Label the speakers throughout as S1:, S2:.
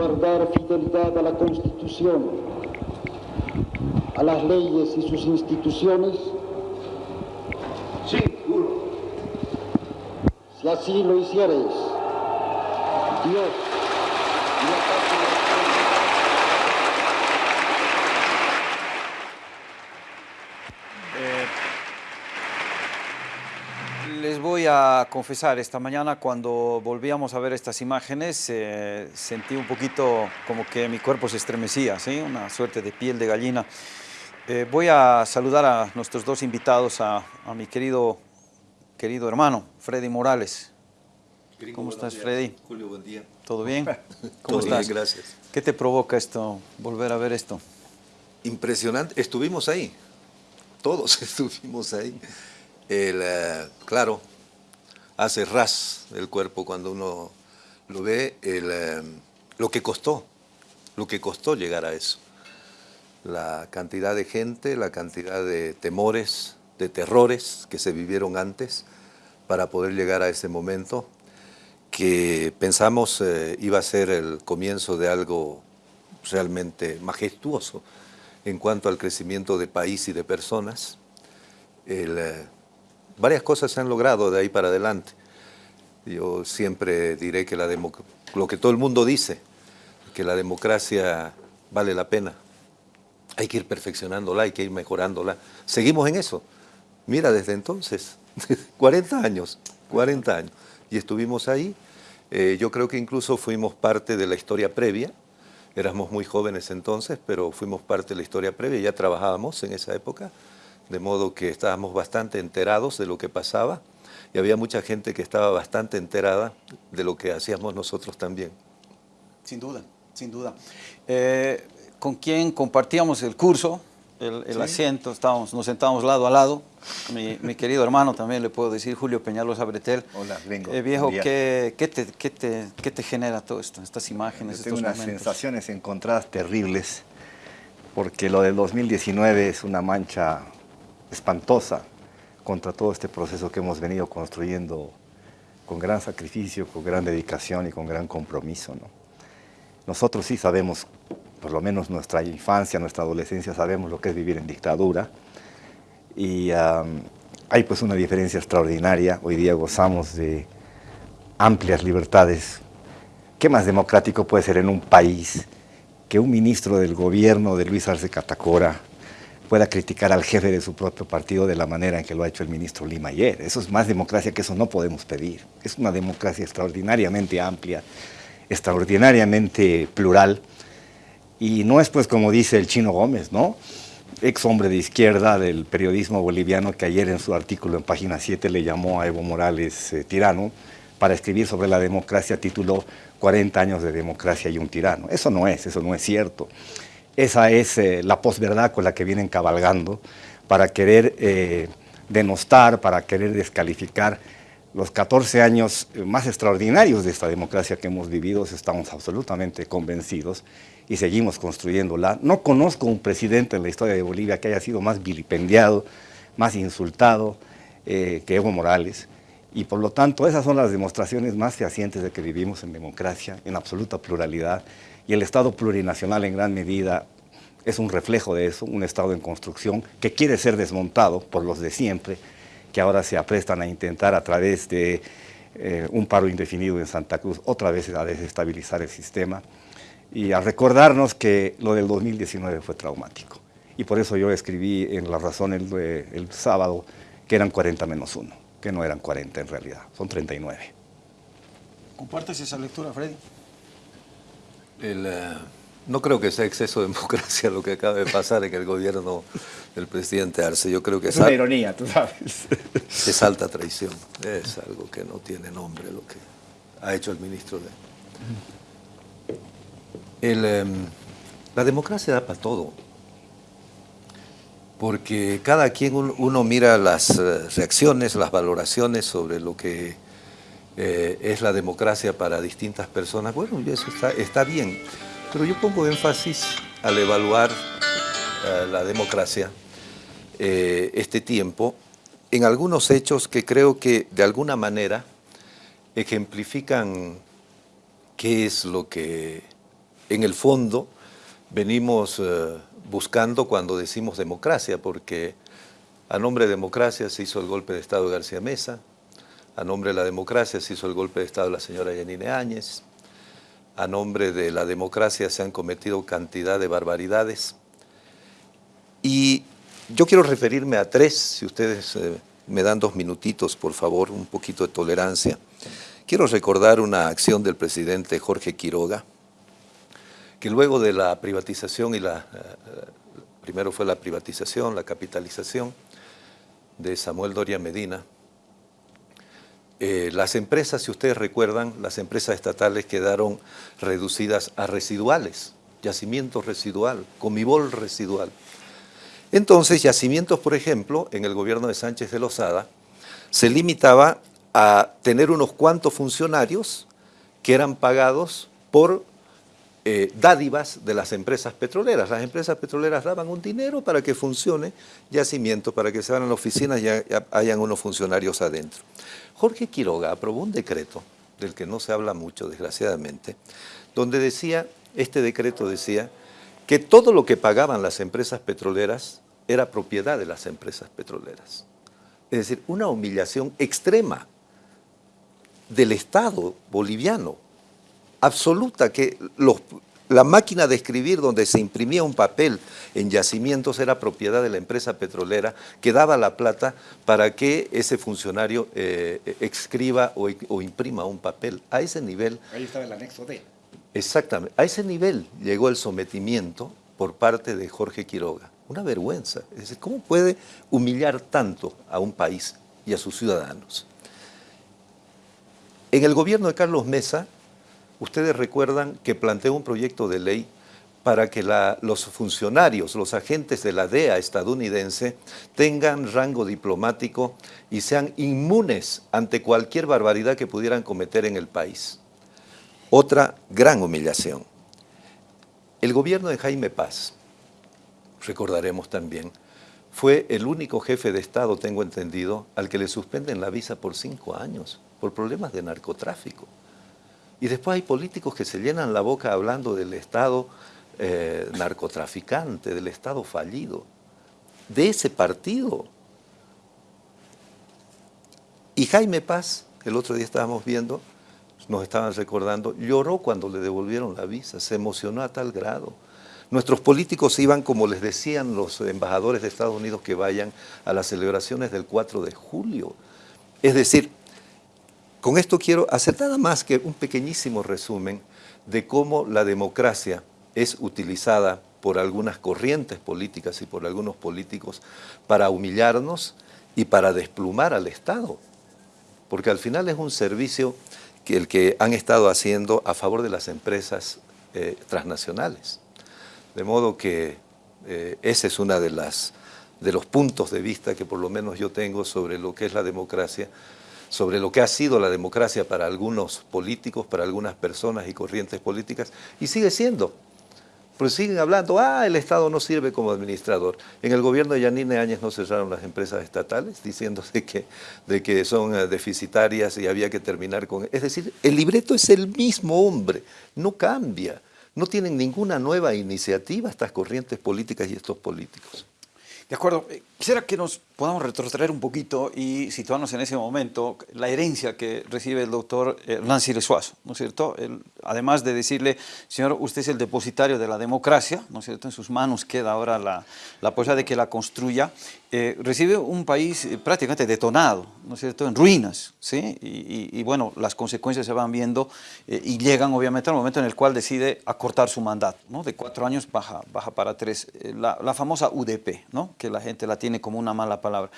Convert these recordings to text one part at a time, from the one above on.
S1: guardar fidelidad a la Constitución, a las leyes y sus instituciones.
S2: Sí, juro.
S1: Si así lo hicieres, Dios y la patria
S3: Les voy a confesar, esta mañana cuando volvíamos a ver estas imágenes eh, sentí un poquito como que mi cuerpo se estremecía, ¿sí? una suerte de piel de gallina. Eh, voy a saludar a nuestros dos invitados, a, a mi querido, querido hermano, Freddy Morales. ¿Cómo estás, Freddy?
S4: Julio, buen día.
S3: ¿Todo bien? ¿Cómo
S4: Todo bien,
S3: estás?
S4: gracias.
S3: ¿Qué te provoca esto, volver a ver esto?
S4: Impresionante. Estuvimos ahí. Todos estuvimos ahí. El, eh, claro, hace ras el cuerpo cuando uno lo ve. El, eh, lo que costó, lo que costó llegar a eso. La cantidad de gente, la cantidad de temores, de terrores que se vivieron antes para poder llegar a ese momento que pensamos eh, iba a ser el comienzo de algo realmente majestuoso en cuanto al crecimiento de país y de personas. El, eh, varias cosas se han logrado de ahí para adelante. Yo siempre diré que la lo que todo el mundo dice, que la democracia vale la pena. Hay que ir perfeccionándola, hay que ir mejorándola. Seguimos en eso. Mira, desde entonces, 40 años, 40 años. Y estuvimos ahí. Eh, yo creo que incluso fuimos parte de la historia previa. Éramos muy jóvenes entonces, pero fuimos parte de la historia previa. Ya trabajábamos en esa época, de modo que estábamos bastante enterados de lo que pasaba. Y había mucha gente que estaba bastante enterada de lo que hacíamos nosotros también.
S3: Sin duda, sin duda. Eh, con quien compartíamos el curso, el, el asiento, estábamos, nos sentábamos lado a lado. Mi, mi querido hermano también le puedo decir, Julio Peñalosa Bretel.
S5: Hola, gringo.
S3: Eh, viejo. ¿qué, qué te, qué te- qué te genera todo esto, estas imágenes,
S5: Yo tengo
S3: estos
S5: unas
S3: momentos?
S5: sensaciones encontradas terribles, porque lo del 2019 es una mancha espantosa contra todo este proceso que hemos venido construyendo con gran sacrificio, con gran dedicación y con gran compromiso. ¿no? Nosotros sí sabemos, por lo menos nuestra infancia, nuestra adolescencia, sabemos lo que es vivir en dictadura, y hay pues una diferencia extraordinaria. Hoy día gozamos de amplias libertades. ¿Qué más democrático puede ser en un país que un ministro del gobierno de Luis Arce Catacora pueda criticar al jefe de su propio partido de la manera en que lo ha hecho el ministro Lima ayer? Eso es más democracia que eso no podemos pedir. Es una democracia extraordinariamente amplia, extraordinariamente plural. Y no es pues como dice el Chino Gómez, ¿no? Ex hombre de izquierda del periodismo boliviano que ayer en su artículo en página 7 le llamó a Evo Morales eh, tirano para escribir sobre la democracia, tituló 40 años de democracia y un tirano. Eso no es, eso no es cierto. Esa es eh, la posverdad con la que vienen cabalgando para querer eh, denostar, para querer descalificar los 14 años eh, más extraordinarios de esta democracia que hemos vivido, estamos absolutamente convencidos y seguimos construyéndola. No conozco un presidente en la historia de Bolivia que haya sido más vilipendiado, más insultado que Evo Morales. Y por lo tanto, esas son las demostraciones más fehacientes de que vivimos en democracia, en absoluta pluralidad. Y el Estado plurinacional en gran medida es un reflejo de eso, un Estado en construcción que quiere ser desmontado por los de siempre, que ahora se aprestan a intentar a través de eh, un paro indefinido en Santa Cruz otra vez a desestabilizar el sistema y a recordarnos que lo del 2019 fue traumático. Y por eso yo escribí en La Razón el, eh, el sábado que eran 40 menos 1, que no eran 40 en realidad, son 39.
S3: ¿Compartes esa lectura, Freddy?
S4: El, eh, no creo que sea exceso de democracia lo que acaba de pasar en el gobierno del presidente Arce. Yo creo que
S5: Es una ironía, tú sabes.
S4: es alta traición. Es algo que no tiene nombre lo que ha hecho el ministro de... El, em, la democracia da para todo. Porque cada quien un- uno mira las eh, reacciones, las valoraciones sobre lo que eh, es la democracia para distintas personas. Bueno, eso está, está bien. Pero yo pongo énfasis al evaluar eh, la democracia eh, este tiempo en algunos hechos que creo que de alguna manera ejemplifican qué es lo que en el fondo venimos buscando cuando decimos democracia, porque a nombre de democracia se hizo el golpe de Estado de García Mesa, a nombre de la democracia se hizo el golpe de Estado de la señora Yanine Áñez, a nombre de la democracia se han cometido cantidad de barbaridades. Y yo quiero referirme a tres, si ustedes eh, me dan dos minutitos, por favor, un poquito de tolerancia. Quiero recordar una acción del presidente Jorge Quiroga, que luego de la privatización y la... Eh, primero fue la privatización, la capitalización de Samuel Doria Medina, eh, las empresas, si ustedes recuerdan, las empresas estatales quedaron reducidas a residuales, yacimiento residual, comibol residual. Entonces, yacimientos, por ejemplo, en el gobierno de Sánchez de Lozada, se limitaba a tener unos cuantos funcionarios que eran pagados por eh, dádivas de las empresas petroleras. Las empresas petroleras daban un dinero para que funcione yacimiento, para que se vayan a las oficinas y hayan unos funcionarios adentro. Jorge Quiroga aprobó un decreto, del que no se habla mucho, desgraciadamente, donde decía, este decreto decía, que todo lo que pagaban las empresas petroleras era propiedad de las empresas petroleras. Es decir, una humillación extrema del Estado boliviano, absoluta, que los, la máquina de escribir donde se imprimía un papel en yacimientos era propiedad de la empresa petrolera que daba la plata para que ese funcionario eh, escriba o, o, imprima un papel. A ese nivel...
S5: Ahí estaba el anexo D.
S4: Exactamente. A ese nivel llegó el sometimiento por parte de Jorge Quiroga. Una vergüenza. Es decir, ¿cómo puede humillar tanto a un país y a sus ciudadanos? En el gobierno de Carlos Mesa, ustedes recuerdan que planteó un proyecto de ley para que los funcionarios, los agentes de la DEA estadounidense tengan rango diplomático y sean inmunes ante cualquier barbaridad que pudieran cometer en el país. Otra gran humillación. El gobierno de Jaime Paz, recordaremos también, fue el único jefe de Estado, tengo entendido, al que le suspenden la visa por cinco años por problemas de narcotráfico. Y después hay políticos que se llenan la boca hablando del Estado eh, narcotraficante, del Estado fallido, de ese partido. Y Jaime Paz, el otro día estábamos viendo, nos estaban recordando, lloró cuando le devolvieron la visa, se emocionó a tal grado. Nuestros políticos iban, como les decían los embajadores de Estados Unidos, que vayan a las celebraciones del 4 de julio. Es decir, con esto quiero hacer nada más que un pequeñísimo resumen de cómo la democracia es utilizada por algunas corrientes políticas y por algunos políticos para humillarnos y para desplumar al Estado. Porque al final es un servicio que el que han estado haciendo a favor de las empresas eh, transnacionales. De modo que eh, ese es uno de, de los puntos de vista que por lo menos yo tengo sobre lo que es la democracia, sobre lo que ha sido la democracia para algunos políticos, para algunas personas y corrientes políticas, y sigue siendo. Pues siguen hablando, ah, el Estado no sirve como administrador. En el gobierno de Yanine Áñez no cerraron las empresas estatales, diciéndose que, de que son eh, deficitarias y había que terminar con... Es decir, el libreto es el mismo hombre, no cambia. No tienen ninguna nueva iniciativa estas corrientes políticas y estos políticos.
S3: De acuerdo. Eh, quisiera que nos podamos retrotraer un poquito y situarnos en ese momento, la herencia que recibe el doctor Nancy Lesuazo, ¿no es cierto? además de decirle, señor, usted es el depositario de la democracia, ¿no es cierto? En sus manos queda ahora la, la posibilidad de que la construya. Eh, recibe un país eh, prácticamente detonado, ¿no es cierto? En ruinas, ¿sí? Y, bueno, las consecuencias se van viendo y llegan obviamente al momento en el cual decide acortar su mandato, ¿no? De cuatro años baja, baja para tres. La, la famosa UDP, ¿no? Que la gente la tiene como una mala palabra.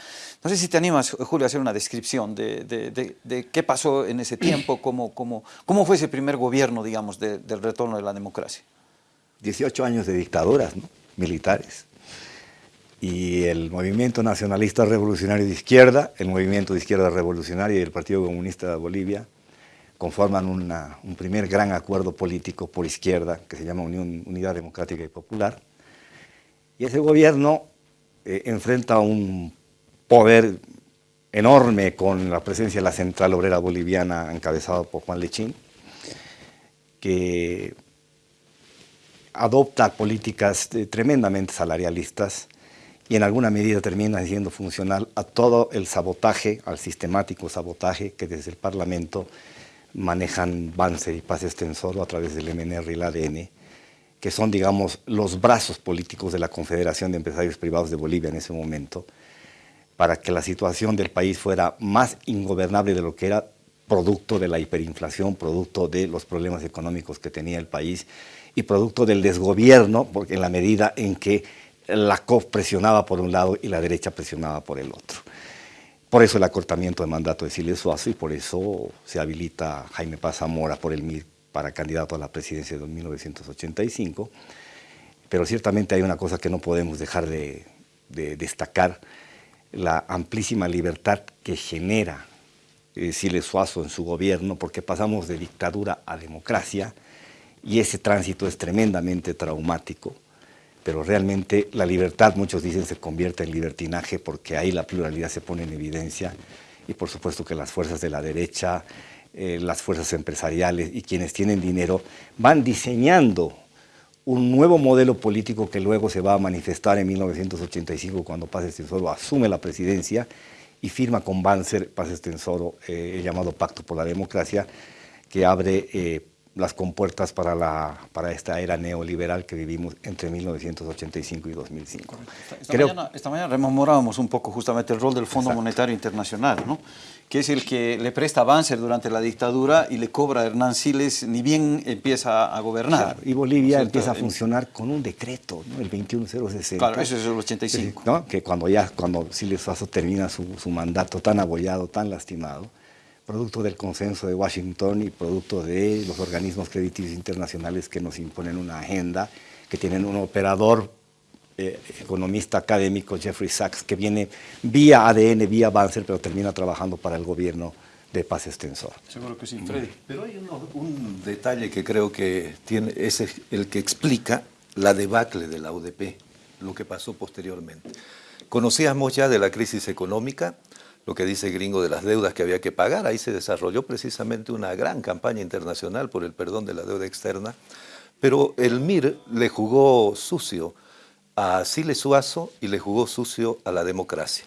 S3: No sé si te animas, Julio, a hacer una descripción de, de, qué pasó en ese tiempo, cómo, cómo, cómo fue ese primer gobierno, digamos, del retorno de la democracia.
S5: 18 años de dictaduras militares. Y el movimiento nacionalista revolucionario de izquierda, el movimiento de izquierda revolucionaria y el Partido Comunista de Bolivia conforman un primer gran acuerdo político por izquierda que se llama Unión, Unidad Democrática y Popular. Y ese gobierno eh, enfrenta un poder enorme con la presencia de la Central Obrera Boliviana encabezada por Juan Lechín, que adopta políticas eh, tremendamente salarialistas y en alguna medida termina siendo funcional a todo el sabotaje, al sistemático sabotaje que desde el Parlamento manejan Banzer y Paz Extensoro a través del MNR y el ADN, que son, digamos, los brazos políticos de la Confederación de Empresarios Privados de Bolivia en ese momento, para que la situación del país fuera más ingobernable de lo que era producto de la hiperinflación, producto de los problemas económicos que tenía el país y producto del desgobierno, porque en la medida en que la COP presionaba por un lado y la derecha presionaba por el otro. Por eso el acortamiento de mandato de Siles Suazo y por eso se habilita Jaime Paz Zamora por el para candidato a la presidencia de 1985. Pero ciertamente hay una cosa que no podemos dejar de, de destacar, la amplísima libertad que genera eh, Suazo en su gobierno, porque pasamos de dictadura a democracia, y ese tránsito es tremendamente traumático, pero realmente la libertad, muchos dicen, se convierte en libertinaje porque ahí la pluralidad se pone en evidencia y por supuesto que las fuerzas de la derecha, eh, las fuerzas empresariales y quienes tienen dinero van diseñando un nuevo modelo político que luego se va a manifestar en 1985 cuando Paz Estensoro asume la presidencia y firma con Banzer, Paz Estensoro, eh, el llamado Pacto por la Democracia, que abre eh, las compuertas para, la, para esta era neoliberal que vivimos entre 1985 y 2005.
S3: Esta, mañana, esta mañana rememorábamos un poco justamente el rol del Fondo Monetario Internacional, ¿no? Que es el que le presta avance durante la dictadura y le cobra a Hernán Siles ni bien empieza a gobernar.
S5: y Bolivia empieza a funcionar con un decreto, ¿no? el 21060.
S3: Claro, eso es el 85.
S5: ¿no? Que cuando ya cuando Siles Faso termina su, su mandato tan abollado, tan lastimado, producto del consenso de Washington y producto de los organismos crediticios internacionales que nos imponen una agenda, que tienen un operador eh, economista académico, Jeffrey Sachs, que viene vía ADN, vía Banzer, pero termina trabajando para el gobierno de Paz Extensor.
S3: Seguro que sí, Freddy.
S4: Pero hay un detalle que creo que tiene, es el que explica la debacle de la UDP, lo que pasó posteriormente. Conocíamos ya de la crisis económica, lo que dice Gringo de las deudas que había que pagar. Ahí se desarrolló precisamente una gran campaña internacional por el perdón de la deuda externa, pero el MIR le jugó sucio a Siles Suazo y le jugó sucio a la democracia.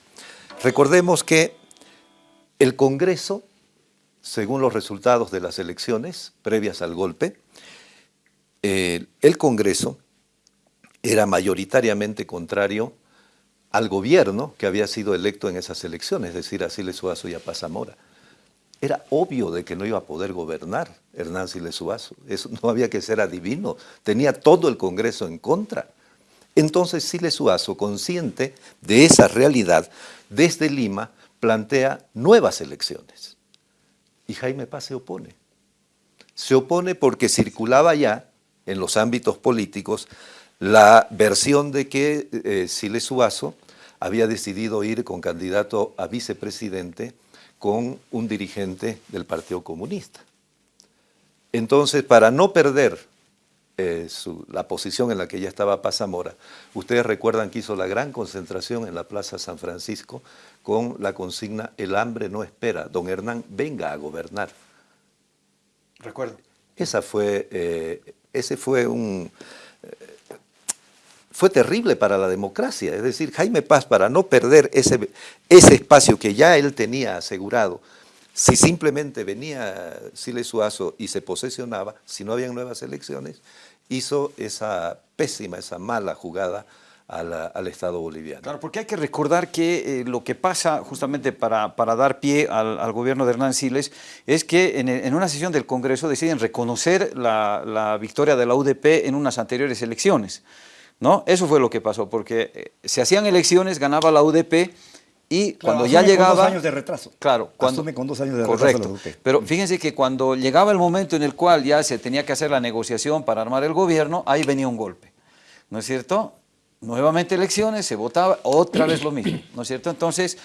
S4: Recordemos que el Congreso, según los resultados de las elecciones previas al golpe, eh, el Congreso era mayoritariamente contrario al gobierno que había sido electo en esas elecciones, es decir, a Siles Suazo y a Paz Zamora. Era obvio de que no iba a poder gobernar Hernán Siles Suazo. Eso no había que ser adivino. Tenía todo el Congreso en contra. Entonces Siles Suazo, consciente de esa realidad, desde Lima plantea nuevas elecciones. Y Jaime Paz se opone. Se opone porque circulaba ya en los ámbitos políticos la versión de que eh, Siles Suazo había decidido ir con candidato a vicepresidente con un dirigente del Partido Comunista. Entonces, para no perder eh, la posición en la que ya estaba Paz Zamora, ustedes recuerdan que hizo la gran concentración en la Plaza San Francisco con la consigna El hambre no espera, don Hernán venga a gobernar.
S3: Recuerdo.
S4: Esa fue, eh, ese fue un fue terrible para la democracia. Es decir, Jaime Paz, para no perder ese, ese espacio que ya él tenía asegurado, si simplemente venía Siles Suazo y se posesionaba, si no habían nuevas elecciones, hizo esa pésima, esa mala jugada al Estado boliviano.
S3: Claro, porque hay que recordar que eh, lo que pasa justamente para, para dar pie al, gobierno de Hernán Siles es que en, una sesión del Congreso deciden reconocer la, la victoria de la UDP en unas anteriores elecciones. ¿no? Eso fue lo que pasó, porque eh, se hacían elecciones, ganaba la UDP y cuando ya llegaba... Con
S5: dos años de retraso.
S3: Claro.
S5: Cuando, asume con dos años de
S3: correcto,
S5: retraso UDP.
S3: Pero fíjense que cuando llegaba el momento en el cual ya se tenía que hacer la negociación para armar el gobierno, ahí venía un golpe, ¿no es cierto? Nuevamente elecciones, se votaba, otra vez lo mismo, ¿no es cierto? Entonces,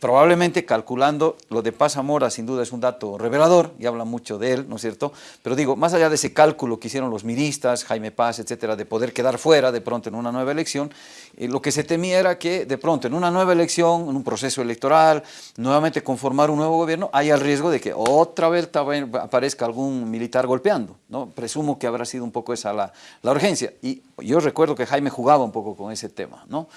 S3: probablemente calculando lo de Paz Zamora sin duda es un dato revelador y habla mucho de él, ¿no es cierto? Pero digo, más allá de ese cálculo que hicieron los miristas, Jaime Paz, etcétera, de poder quedar fuera de pronto en una nueva elección, eh, lo que se temía era que de pronto en una nueva elección, en un proceso electoral, nuevamente conformar un nuevo gobierno, haya el riesgo de que otra vez aparezca algún militar golpeando, ¿no? Presumo que habrá sido un poco esa la, la urgencia. Y yo recuerdo que Jaime jugaba un poco con ese tema, ¿no?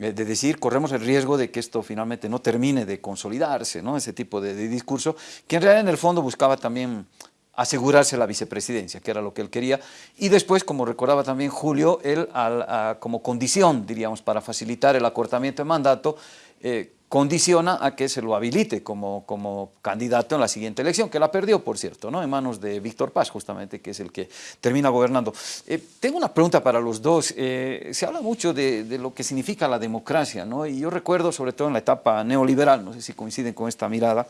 S3: Eh, de decir, corremos el riesgo de que esto finalmente no termine de consolidarse, ¿no? ese tipo de, discurso, que en realidad en el fondo buscaba también asegurarse la vicepresidencia, que era lo que él quería, y después, como recordaba también Julio, él como condición, diríamos, para facilitar el acortamiento de mandato, eh, condiciona a que se lo habilite como, como candidato en la siguiente elección, que la perdió, por cierto, ¿no? en manos de Víctor Paz, justamente, que es el que termina gobernando. Eh, tengo una pregunta para los dos. Eh, se habla mucho de, de, lo que significa la democracia, ¿no? y yo recuerdo, sobre todo en la etapa neoliberal, no sé si coinciden con esta mirada,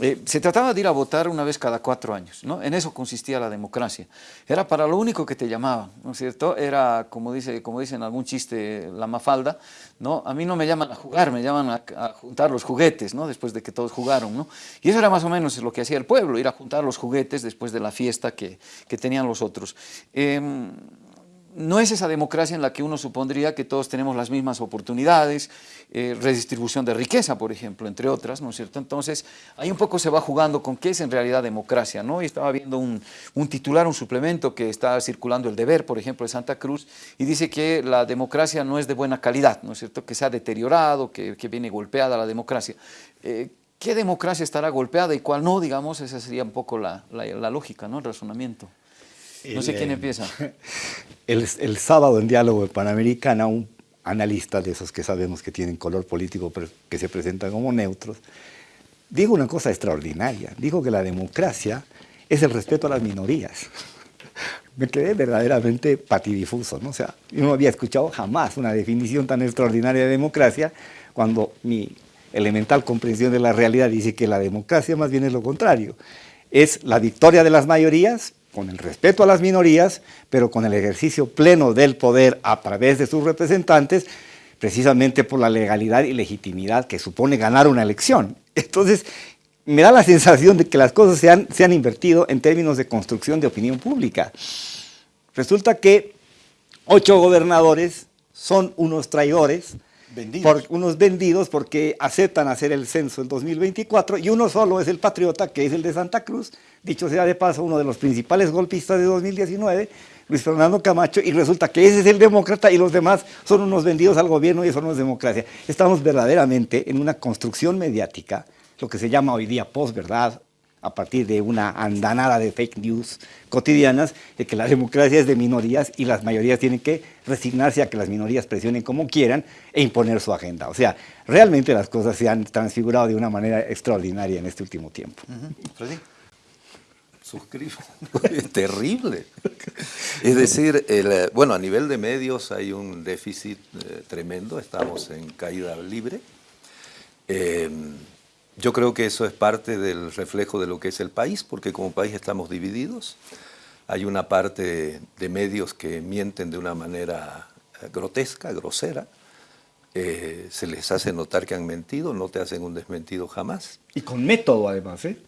S3: eh, se trataba de ir a votar una vez cada cuatro años, ¿no? En eso consistía la democracia. Era para lo único que te llamaban, ¿no es cierto? Era, como dice, como dice en algún chiste la mafalda, ¿no? A mí no me llaman a jugar, me llaman a, juntar los juguetes, ¿no? Después de que todos jugaron, ¿no? Y eso era más o menos lo que hacía el pueblo, ir a juntar los juguetes después de la fiesta que, que tenían los otros. Em, no es esa democracia en la que uno supondría que todos tenemos las mismas oportunidades, eh, redistribución de riqueza, por ejemplo, entre otras, ¿no es cierto? Entonces, ahí un poco se va jugando con qué es en realidad democracia, ¿no? Y estaba viendo un, titular, un suplemento que está circulando el deber, por ejemplo, de Santa Cruz, y dice que la democracia no es de buena calidad, ¿no es cierto? Que se ha deteriorado, que, viene golpeada la democracia. Eh, ¿Qué democracia estará golpeada y cuál no? Digamos, esa sería un poco la, la lógica, ¿no? El razonamiento. No sé quién empieza.
S5: El, el, sábado en Diálogo Panamericana, un analista de esos que sabemos que tienen color político, pero que se presentan como neutros, dijo una cosa extraordinaria. Dijo que la democracia es el respeto a las minorías. Me quedé verdaderamente patidifuso, ¿no? O sea, yo no había escuchado jamás una definición tan extraordinaria de democracia cuando mi elemental comprensión de la realidad dice que la democracia más bien es lo contrario. Es la victoria de las mayorías con el respeto a las minorías, pero con el ejercicio pleno del poder a través de sus representantes, precisamente por la legalidad y legitimidad que supone ganar una elección. Entonces, me da la sensación de que las cosas se han, se han invertido en términos de construcción de opinión pública. Resulta que ocho gobernadores son unos traidores, por unos vendidos porque aceptan hacer el censo en 2024 y uno solo es el patriota, que es el de Santa Cruz, dicho sea de paso, uno de los principales golpistas de 2019, Luis Fernando Camacho, y resulta que ese es el demócrata y los demás son unos vendidos al gobierno y eso no es democracia. Estamos verdaderamente en una construcción mediática, lo que se llama hoy día posverdad, a partir de una andanada de fake news cotidianas, de que la democracia es de minorías y las mayorías tienen que resignarse a que las minorías presionen como quieran e imponer su agenda. O sea, realmente las cosas se han transfigurado de una manera extraordinaria en este último tiempo.
S4: Freddy. Suscribo. es terrible. Es decir, el, bueno, a nivel de medios hay un déficit eh, tremendo, estamos en caída libre. Eh, yo creo que eso es parte del reflejo de lo que es el país, porque como país estamos divididos. Hay una parte de medios que mienten de una manera eh, grotesca, grosera. Eh, se les hace notar que han mentido, no te hacen un desmentido jamás.
S5: Y con método además, ¿eh?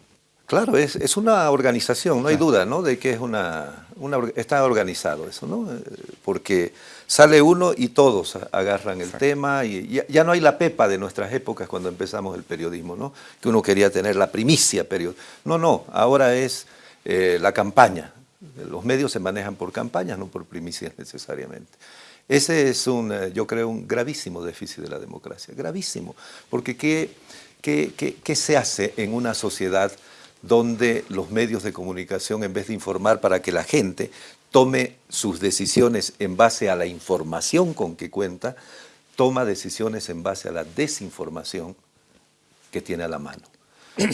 S4: Claro, es, es una organización, no hay duda, ¿no? De que es una, una, está organizado eso, ¿no? Eh, porque sale uno y todos agarran el tema y ya, no hay la pepa de nuestras épocas cuando empezamos el periodismo, ¿no? Que uno quería tener la primicia periodista. No, no, ahora es eh, la campaña. Los medios se manejan por campañas, no por primicias necesariamente. Ese es un, eh, yo creo, un gravísimo déficit de la democracia, gravísimo, porque ¿qué, qué, qué, qué se hace en una sociedad donde los medios de comunicación, en vez de informar para que la gente tome sus decisiones en base a la información con que cuenta, toma decisiones en base a la desinformación que tiene a la mano.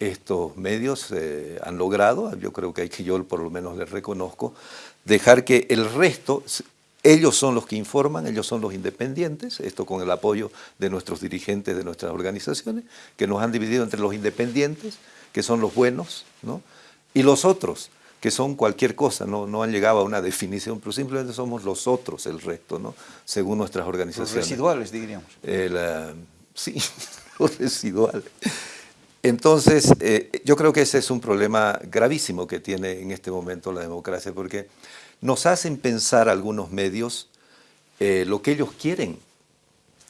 S4: Estos medios eh, han logrado, yo creo que hay que yo por lo menos les reconozco, dejar que el resto, ellos son los que informan, ellos son los independientes, esto con el apoyo de nuestros dirigentes de nuestras organizaciones, que nos han dividido entre los independientes, que son los buenos, ¿no? y los otros, que son cualquier cosa, no, no han llegado a una definición, pero simplemente somos los otros, el resto, ¿no? según nuestras organizaciones.
S3: Los residuales, diríamos.
S4: Eh, sí, lo residual. Entonces, eh, yo creo que ese es un problema gravísimo que tiene en este momento la democracia, porque nos hacen pensar algunos medios eh, lo que ellos quieren.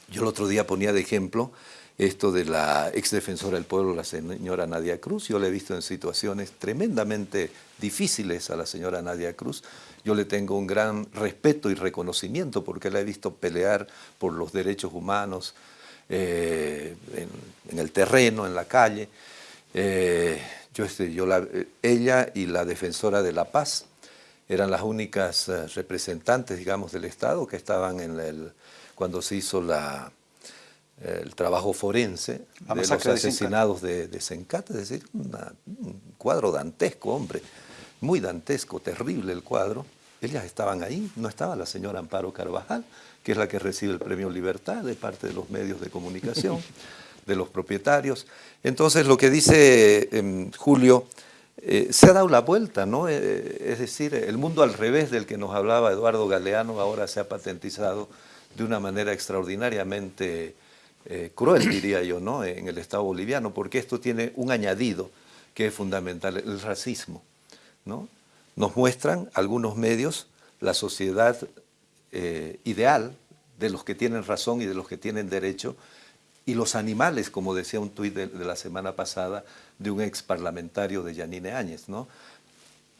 S4: Yo el otro día ponía de ejemplo esto de la ex defensora del pueblo, la señora Nadia Cruz. Yo la he visto en situaciones tremendamente difíciles a la señora Nadia Cruz. Yo le tengo un gran respeto y reconocimiento porque la he visto pelear por los derechos humanos eh, en, el terreno, en la calle. Eh, yo, este, yo la, ella y la defensora de la paz eran las únicas eh, representantes, digamos, del Estado que estaban en el, cuando se hizo la, el trabajo forense de los asesinados de, de, Sencat, es decir, un cuadro dantesco, hombre, muy dantesco, terrible el cuadro. Ellas estaban ahí, no estaba la señora Amparo Carvajal, que es la que recibe el premio Libertad de parte de los medios de comunicación, de los propietarios. Entonces, lo que dice em, Julio, eh, se ha dado la vuelta, ¿no? Eh, es decir, el mundo al revés del que nos hablaba Eduardo Galeano ahora se ha patentizado de una manera extraordinariamente eh, cruel, diría yo, ¿no? en el Estado boliviano, porque esto tiene un añadido que es fundamental, el racismo. ¿no? Nos muestran algunos medios la sociedad eh, ideal de los que tienen razón y de los que tienen derecho, y los animales, como decía un tuit de, la semana pasada de un ex parlamentario de Yanine Áñez, ¿no?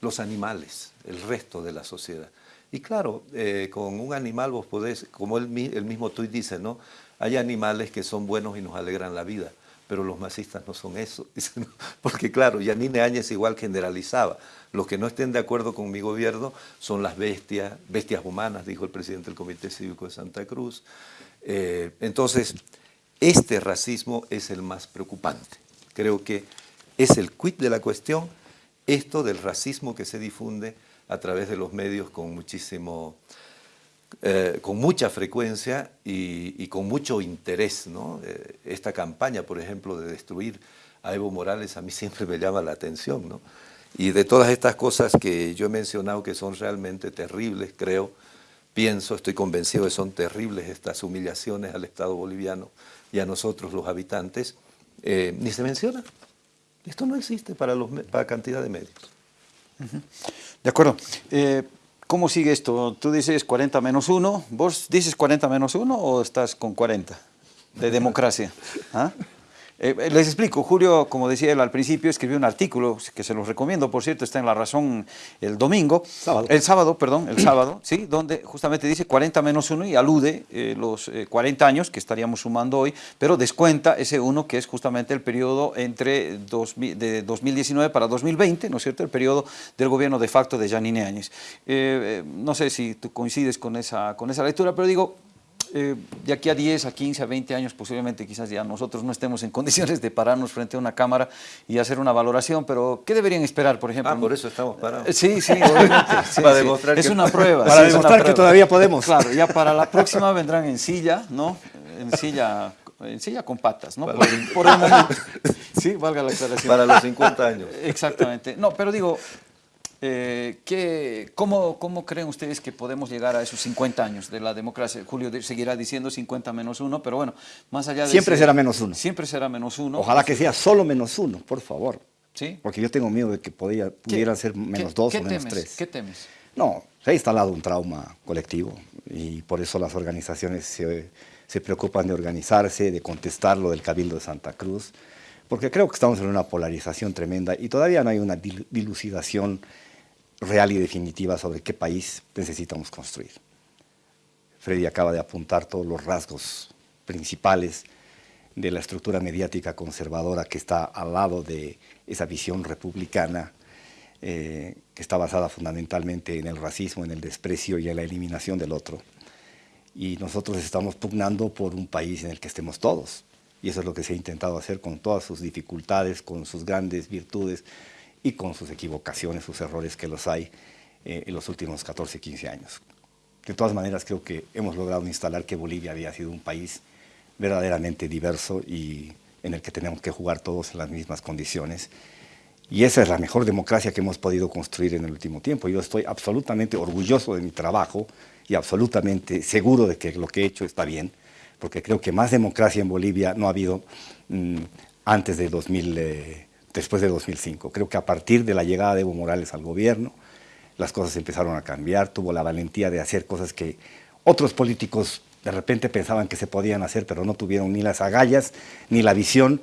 S4: los animales, el resto de la sociedad. Y claro, eh, con un animal vos podés, como el, mismo tuit dice, ¿no? Hay animales que son buenos y nos alegran la vida, pero los masistas no son eso. Porque claro, Yanine Áñez igual generalizaba. Los que no estén de acuerdo con mi gobierno son las bestias, bestias humanas, dijo el presidente del Comité Cívico de Santa Cruz. Eh, entonces, este racismo es el más preocupante. Creo que es el quid de la cuestión, esto del racismo que se difunde a través de los medios con muchísimo eh, con mucha frecuencia y, con mucho interés. ¿no? Eh, esta campaña, por ejemplo, de destruir a Evo Morales, a mí siempre me llama la atención. ¿no? Y de todas estas cosas que yo he mencionado que son realmente terribles, creo, pienso, estoy convencido que son terribles estas humillaciones al Estado boliviano y a nosotros los habitantes, eh, ni se menciona. Esto no existe para, los, para cantidad de medios.
S3: De acuerdo. ¿Cómo sigue esto? Tú dices 40 menos 1, ¿vos dices 40 menos 1 o estás con 40 de democracia? ¿Ah? Eh, eh, les explico, Julio, como decía él al principio, escribió un artículo que se los recomiendo, por cierto, está en La Razón el domingo, el sábado, perdón, el sábado, ¿sí? donde justamente dice 40 menos 1 y alude eh, los 40 años que estaríamos sumando hoy, pero descuenta ese 1 que es justamente el periodo entre de 2019 para 2020, ¿no es cierto?, el periodo del gobierno de facto de Janine Áñez. no sé si tú coincides con esa, con esa lectura, pero digo, eh, de aquí a 10, a 15, a 20 años, posiblemente quizás ya nosotros no estemos en condiciones de pararnos frente a una cámara y hacer una valoración, pero ¿qué deberían esperar, por ejemplo?
S4: Ah, por eso estamos parados.
S3: Eh, sí, sí, obviamente.
S4: para demostrar
S3: es una prueba.
S5: Para demostrar que todavía podemos.
S3: Claro, ya para la próxima vendrán en silla, ¿no? En silla en silla con patas, ¿no? Por, por, el momento. Sí, valga la aclaración.
S4: Para los 50 años.
S3: Exactamente. No, pero digo, eh, ¿qué, cómo, cómo, creen ustedes que podemos llegar a esos 50 años de la democracia? Julio seguirá diciendo 50 menos 1, pero bueno, más allá de...
S5: Siempre será menos 1.
S3: Siempre será menos 1.
S5: Ojalá que sea solo menos 1, por favor.
S3: ¿Sí?
S5: Porque yo tengo miedo de que podía, pudiera ser menos 2 o menos 3.
S3: ¿Qué temes?
S5: No, se ha instalado un trauma colectivo y por eso las organizaciones se, se preocupan de organizarse, de contestar lo del Cabildo de Santa Cruz, porque creo que estamos en una polarización tremenda y todavía no hay una dilucidación real y definitiva sobre qué país necesitamos construir. Freddy acaba de apuntar todos los rasgos principales de la estructura mediática conservadora que está al lado de esa visión republicana eh, que está basada fundamentalmente en el racismo, en el desprecio y en la eliminación del otro. Y nosotros estamos pugnando por un país en el que estemos todos. Y eso es lo que se ha intentado hacer con todas sus dificultades, con sus grandes virtudes, y con sus equivocaciones, sus errores que los hay eh, en los últimos 14, 15 años. De todas maneras, creo que hemos logrado instalar que Bolivia había sido un país verdaderamente diverso y en el que tenemos que jugar todos en las mismas condiciones. Y esa es la mejor democracia que hemos podido construir en el último tiempo. Yo estoy absolutamente orgulloso de mi trabajo y absolutamente seguro de que lo que he hecho está bien, porque creo que más democracia en Bolivia no ha habido mm, antes de 2000, eh, después de 2005. Creo que a partir de la llegada de Evo Morales al gobierno, las cosas empezaron a cambiar, tuvo la valentía de hacer cosas que otros políticos de repente pensaban que se podían hacer, pero no tuvieron ni las agallas, ni la visión,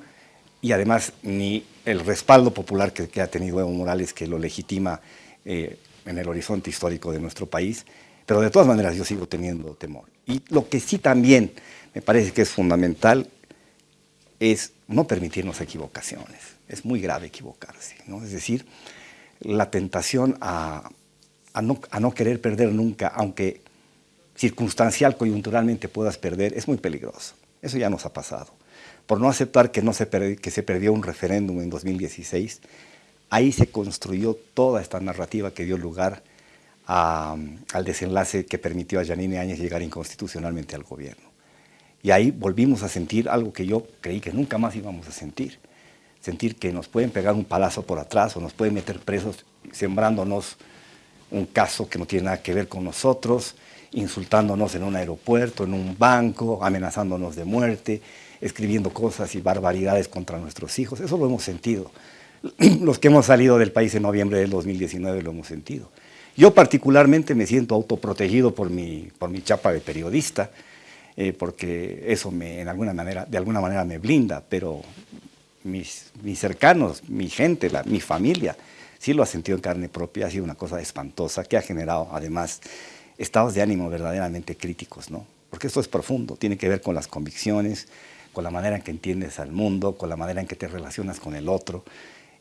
S5: y además ni el respaldo popular que, ha tenido Evo Morales, que lo legitima eh, en el horizonte histórico de nuestro país. Pero de todas maneras yo sigo teniendo temor. Y lo que sí también me parece que es fundamental es no permitirnos equivocaciones. Es muy grave equivocarse. ¿no? Es decir, la tentación a, no, querer perder nunca, aunque circunstancial, coyunturalmente puedas perder, es muy peligroso. Eso ya nos ha pasado por no aceptar que, se, perdió un referéndum en 2016, ahí se construyó toda esta narrativa que dio lugar al desenlace que permitió a Janine Áñez llegar inconstitucionalmente al gobierno. Y ahí volvimos a sentir algo que yo creí que nunca más íbamos a sentir. Sentir que nos pueden pegar un palazo por atrás o nos pueden meter presos sembrándonos un caso que no tiene nada que ver con nosotros, insultándonos en un aeropuerto, en un banco, amenazándonos de muerte, escribiendo cosas y barbaridades contra nuestros hijos. Eso lo hemos sentido. Los que hemos salido del país en noviembre del 2019 lo hemos sentido. Yo particularmente me siento autoprotegido por mi, por mi chapa de periodista, eh, porque eso me, en alguna manera, de alguna manera me blinda, pero mis, mis cercanos, mi gente, la, mi familia, sí lo ha sentido en carne propia, ha sido una cosa espantosa que ha generado además estados de ánimo verdaderamente críticos, ¿no? Porque esto es profundo, tiene que ver con las convicciones, con la manera en que entiendes al mundo, con la manera en que te relacionas con el otro.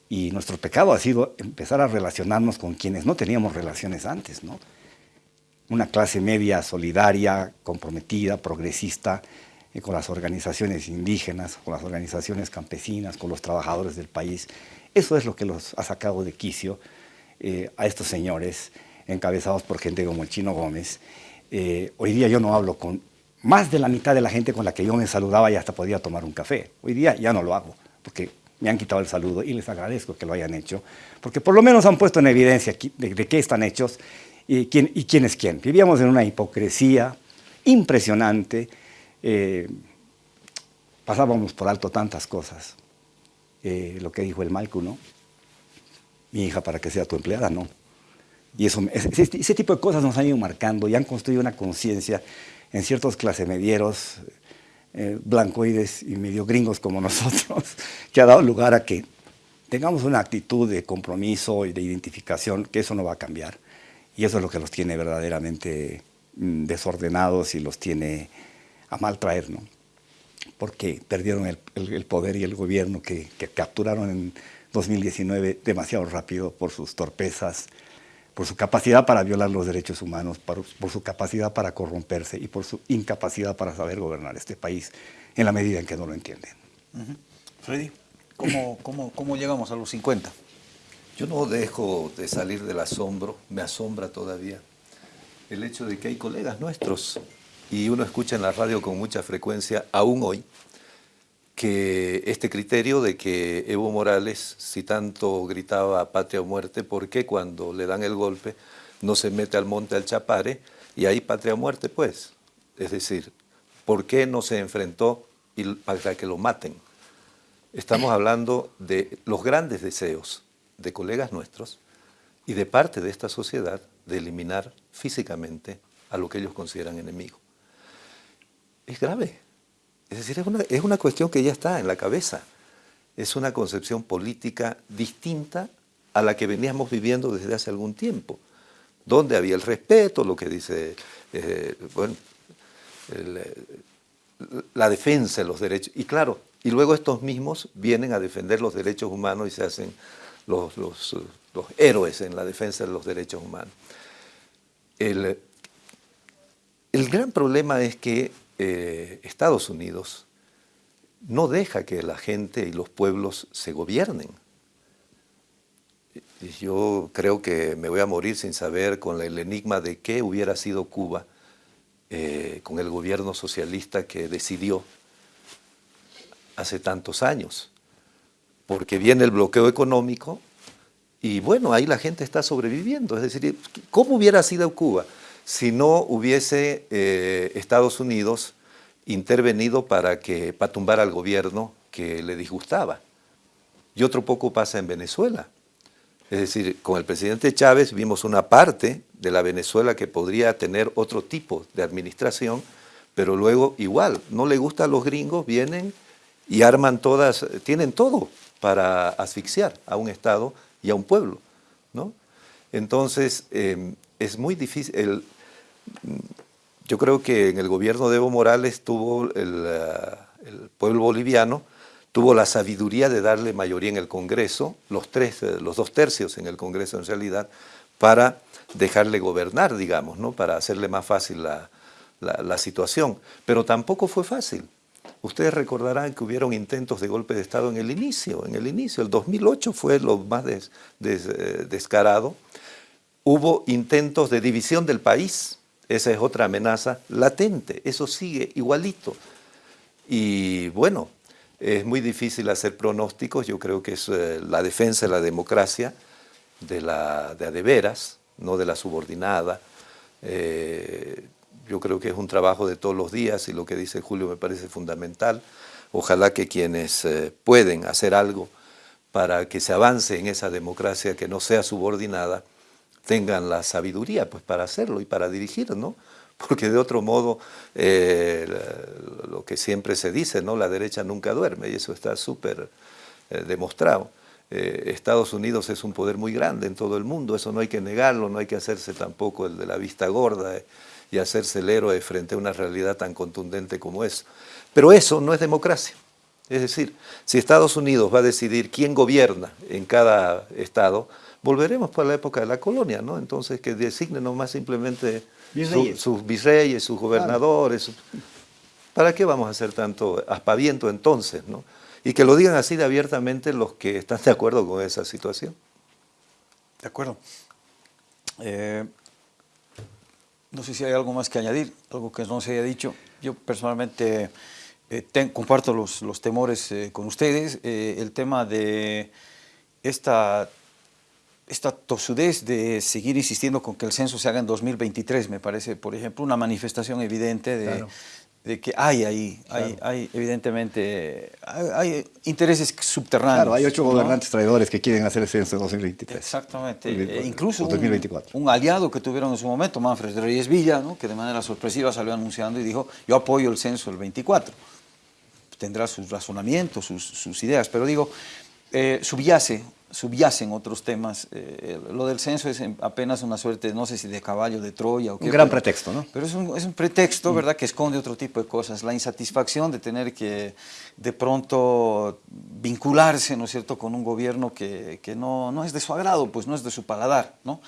S5: Y nuestro pecado ha sido empezar a relacionarnos con quienes no teníamos relaciones antes, ¿no? Una clase media solidaria, comprometida, progresista, con las organizaciones indígenas, con las organizaciones campesinas, con los trabajadores del país. Eso es lo que los ha sacado de quicio eh, a estos señores, encabezados por gente como el Chino Gómez. Eh, hoy día yo no hablo con más de la mitad de la gente con la que yo me saludaba y hasta podía tomar un café. Hoy día ya no lo hago, porque me han quitado el saludo y les agradezco que lo hayan hecho, porque por lo menos han puesto en evidencia de, qué están hechos y quién, y quién es quién. Vivíamos en una hipocresía impresionante, eh, pasábamos por alto tantas cosas. Eh, lo que dijo el Malcu, ¿no? Mi hija para que sea tu empleada, no. Y eso, ese, ese tipo de cosas nos han ido marcando y han construido una conciencia en ciertos clasemedieros eh, blancoides y medio gringos como nosotros, que ha dado lugar a que tengamos una actitud de compromiso y de identificación, que eso no va a cambiar. Y eso es lo que los tiene verdaderamente mm, desordenados y los tiene a mal traer, ¿no? Porque perdieron el, poder y el gobierno que, que capturaron en 2019 demasiado rápido por sus torpezas, por su capacidad para violar los derechos humanos, por, su capacidad para corromperse y por su incapacidad para saber gobernar este país en la medida en que no lo entienden.
S3: Freddy, ¿cómo, cómo, cómo llegamos a los 50?
S4: Yo no dejo de salir del asombro, me asombra todavía el hecho de que hay colegas nuestros y uno escucha en la radio con mucha frecuencia, aún hoy, que este criterio de que Evo Morales, si tanto gritaba patria o muerte, ¿por qué cuando le dan el golpe no se mete al monte al Chapare y ahí patria o muerte pues? Es decir, ¿por qué no se enfrentó para que lo maten? Estamos hablando de los grandes deseos de colegas nuestros y de parte de esta sociedad de eliminar físicamente a lo que ellos consideran enemigo. Es grave, es decir, es una, es una cuestión que ya está en la cabeza. Es una concepción política distinta a la que veníamos viviendo desde hace algún tiempo, donde había el respeto, lo que dice, eh, bueno, la defensa de los derechos. Y claro, y luego estos mismos vienen a defender los derechos humanos y se hacen los, los, los héroes en la defensa de los derechos humanos. El, el gran problema es que eh, Estados Unidos no deja que la gente y los pueblos se gobiernen. Yo creo que me voy a morir sin saber con el enigma de qué hubiera sido Cuba eh, con el gobierno socialista que decidió hace tantos años. Porque viene el bloqueo económico y bueno, ahí la gente está sobreviviendo. Es decir, ¿cómo hubiera sido Cuba? Si no hubiese eh, Estados Unidos intervenido para, que, para tumbar al gobierno que le disgustaba. Y otro poco pasa en Venezuela. Es decir, con el presidente Chávez vimos una parte de la Venezuela que podría tener otro tipo de administración, pero luego igual, no le gusta a los gringos, vienen y arman todas, tienen todo para asfixiar a un Estado y a un pueblo. ¿no? Entonces, em, es muy difícil. Yo creo que en el gobierno de Evo Morales tuvo el, eh, el pueblo boliviano, tuvo la sabiduría de darle mayoría en el Congreso, los, tres, eh, los dos tercios en el Congreso en realidad, para dejarle gobernar, digamos, ¿no? para hacerle más fácil la, la, situación. Pero tampoco fue fácil. Ustedes recordarán que hubieron intentos de golpe de Estado en el inicio, en el inicio, el 2008 fue lo más eh, descarado. Hubo intentos de división del país, esa es otra amenaza latente, eso sigue igualito. Y bueno, es muy difícil hacer pronósticos, yo creo que es eh, la defensa de la democracia, de la de, veras, no de la subordinada. Eh, yo creo que es un trabajo de todos los días y lo que dice Julio me parece fundamental. Ojalá que quienes eh, pueden hacer algo para que se avance en esa democracia que no sea subordinada, tengan la sabiduría pues, para hacerlo y para dirigir, ¿no? porque de otro modo, eh, lo que siempre se dice, ¿no? la derecha nunca duerme, y eso está súper eh, demostrado. Eh, Estados Unidos es un poder muy grande en todo el mundo, eso no hay que negarlo, no hay que hacerse tampoco el de la vista gorda y hacerse el héroe frente a una realidad tan contundente como es. Pero eso no es democracia. Es decir, si Estados Unidos va a decidir quién gobierna en cada estado, volveremos para la época de la colonia, ¿no? Entonces que designen nomás simplemente sus virreyes, sus gobernadores. ¿Para qué vamos a hacer tanto aspaviento entonces? ¿no? Y que lo digan así de abiertamente los que están de acuerdo con esa situación.
S3: De acuerdo. Eh, no sé si hay algo más que añadir, algo que no se haya dicho. Yo personalmente eh, comparto los, los temores eh, con ustedes. el tema de esta esta tosudez de seguir insistiendo con que el censo se haga en 2023 me parece, por ejemplo, una manifestación evidente de, que hay ahí, hay, evidentemente, hay, intereses subterráneos.
S5: Claro, hay ocho gobernantes traidores que quieren hacer el censo en 2023.
S3: Exactamente, e incluso Un, aliado que tuvieron en su momento, Manfred Reyes Villa, que de manera sorpresiva salió anunciando y dijo, yo apoyo el censo el 24. Tendrá sus razonamientos, sus, ideas, pero digo, eh, subyace subyacen otros temas. Eh, lo del censo es apenas una suerte, no sé si de caballo de Troya o qué.
S5: Un gran pretexto, ¿no?
S3: Pero es un, es un pretexto, mm. ¿verdad?, que esconde otro tipo de cosas. La insatisfacción de tener que de pronto vincularse, ¿no es cierto?, con un gobierno que, que no, no es de su agrado, pues no es de su paladar, ¿no?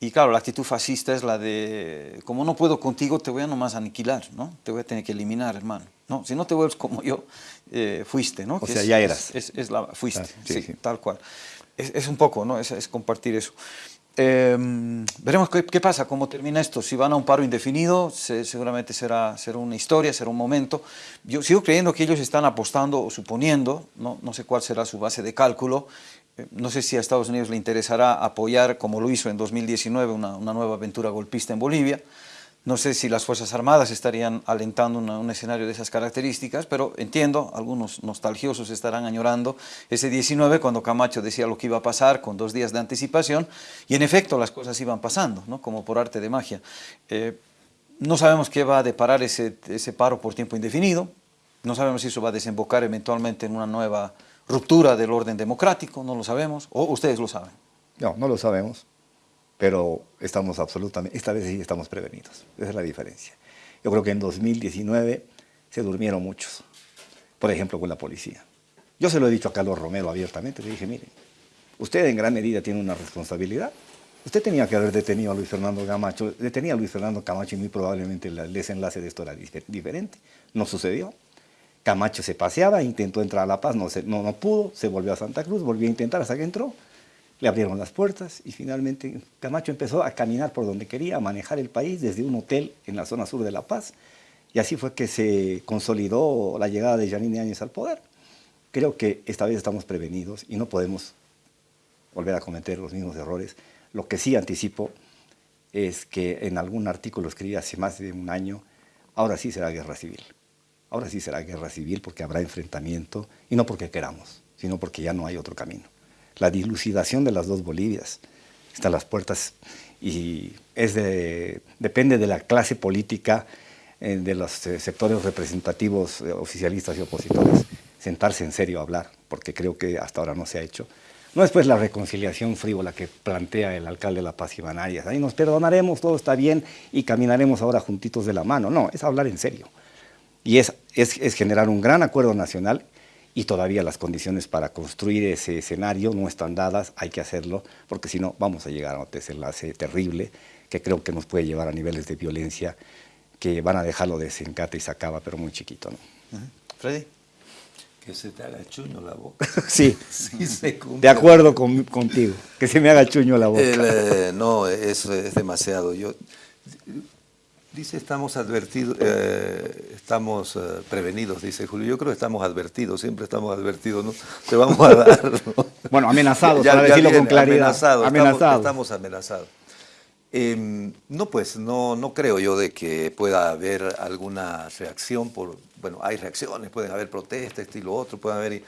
S3: Y claro, la actitud fascista es la de, como no puedo contigo, te voy a nomás aniquilar, ¿no? Te voy a tener que eliminar, hermano. ¿no? Si no te vuelves como yo, eh, fuiste, ¿no?
S5: O sea, ya eras.
S3: Es, es, la, fuiste, ah, sí, sí, tal cual es, un poco, ¿no? es, compartir eso. Em, veremos qué, pasa, cómo termina esto. Si van a un paro indefinido, seguramente será, será una historia, será un momento. Yo sigo creyendo que ellos están apostando o suponiendo, no, no sé cuál será su base de cálculo, eh, no sé si a Estados Unidos le interesará apoyar, como lo hizo en 2019, una, una nueva aventura golpista en Bolivia, no sé si las Fuerzas Armadas estarían alentando un escenario de esas características, pero entiendo, algunos nostalgiosos estarán añorando ese 19 cuando Camacho decía lo que iba a pasar con dos días de anticipación y en efecto las cosas iban pasando, ¿no? como por arte de magia. Eh, no sabemos qué va a deparar ese, ese paro por tiempo indefinido, no sabemos si eso va a desembocar eventualmente en una nueva ruptura del orden democrático, no lo sabemos, o ustedes lo saben.
S5: No, no lo sabemos pero estamos absolutamente, esta vez sí estamos prevenidos, esa es la diferencia. Yo creo que en 2019 se durmieron muchos, por ejemplo con la policía. Yo se lo he dicho a Carlos Romero abiertamente, le dije, mire, usted en gran medida tiene una responsabilidad. Usted tenía que haber detenido a Luis Fernando Camacho, detenía a Luis Fernando Camacho y muy probablemente el desenlace de esto era diferente. No sucedió. Camacho se paseaba, intentó entrar a La Paz, no, no, no pudo, se volvió a Santa Cruz, volvió a intentar hasta que entró le abrieron las puertas y finalmente Camacho empezó a caminar por donde quería, a manejar el país desde un hotel en la zona sur de La Paz. Y así fue que se consolidó la llegada de Janine Áñez al poder. Creo que esta vez estamos prevenidos y no podemos volver a cometer los mismos errores. Lo que sí anticipo es que en algún artículo escribí hace más de un año, ahora sí será guerra civil. Ahora sí será guerra civil porque habrá enfrentamiento y no porque queramos, sino porque ya no hay otro camino. La dilucidación de las dos Bolivias está a las puertas y es de, depende de la clase política, eh, de los eh, sectores representativos eh, oficialistas y opositores, sentarse en serio a hablar, porque creo que hasta ahora no se ha hecho. No es pues la reconciliación frívola que plantea el alcalde de La Paz y Banarias, ahí nos perdonaremos, todo está bien y caminaremos ahora juntitos de la mano. No, es hablar en serio. Y es, es generar un gran acuerdo nacional y todavía las condiciones para construir ese escenario no están dadas, hay que hacerlo, porque si no vamos a llegar a un desenlace terrible que creo que nos puede llevar a niveles de violencia que van a dejarlo de desencate y se acaba, pero muy chiquito. ¿no?
S3: Freddy.
S4: Que se te haga chuño la boca.
S5: Sí,
S4: Sí, se cumple.
S5: de acuerdo con- contigo, que se me haga chuño la boca.
S4: El, eh, no, es, es demasiado. Yo, dice, estamos advertidos, eh, estamos eh, prevenidos, dice Julio. Yo creo que estamos advertidos, siempre estamos advertidos, ¿no? Te vamos a dar. ¿no?
S5: Bueno, amenazados, para decirlo con claridad.
S4: Amenazados,
S5: Amenazados.
S4: Estamos, estamos amenazados. Em, no, pues, no, no creo yo de que pueda haber alguna reacción por, bueno, hay reacciones, pueden haber protestas, esto y lo otro, pueden haber,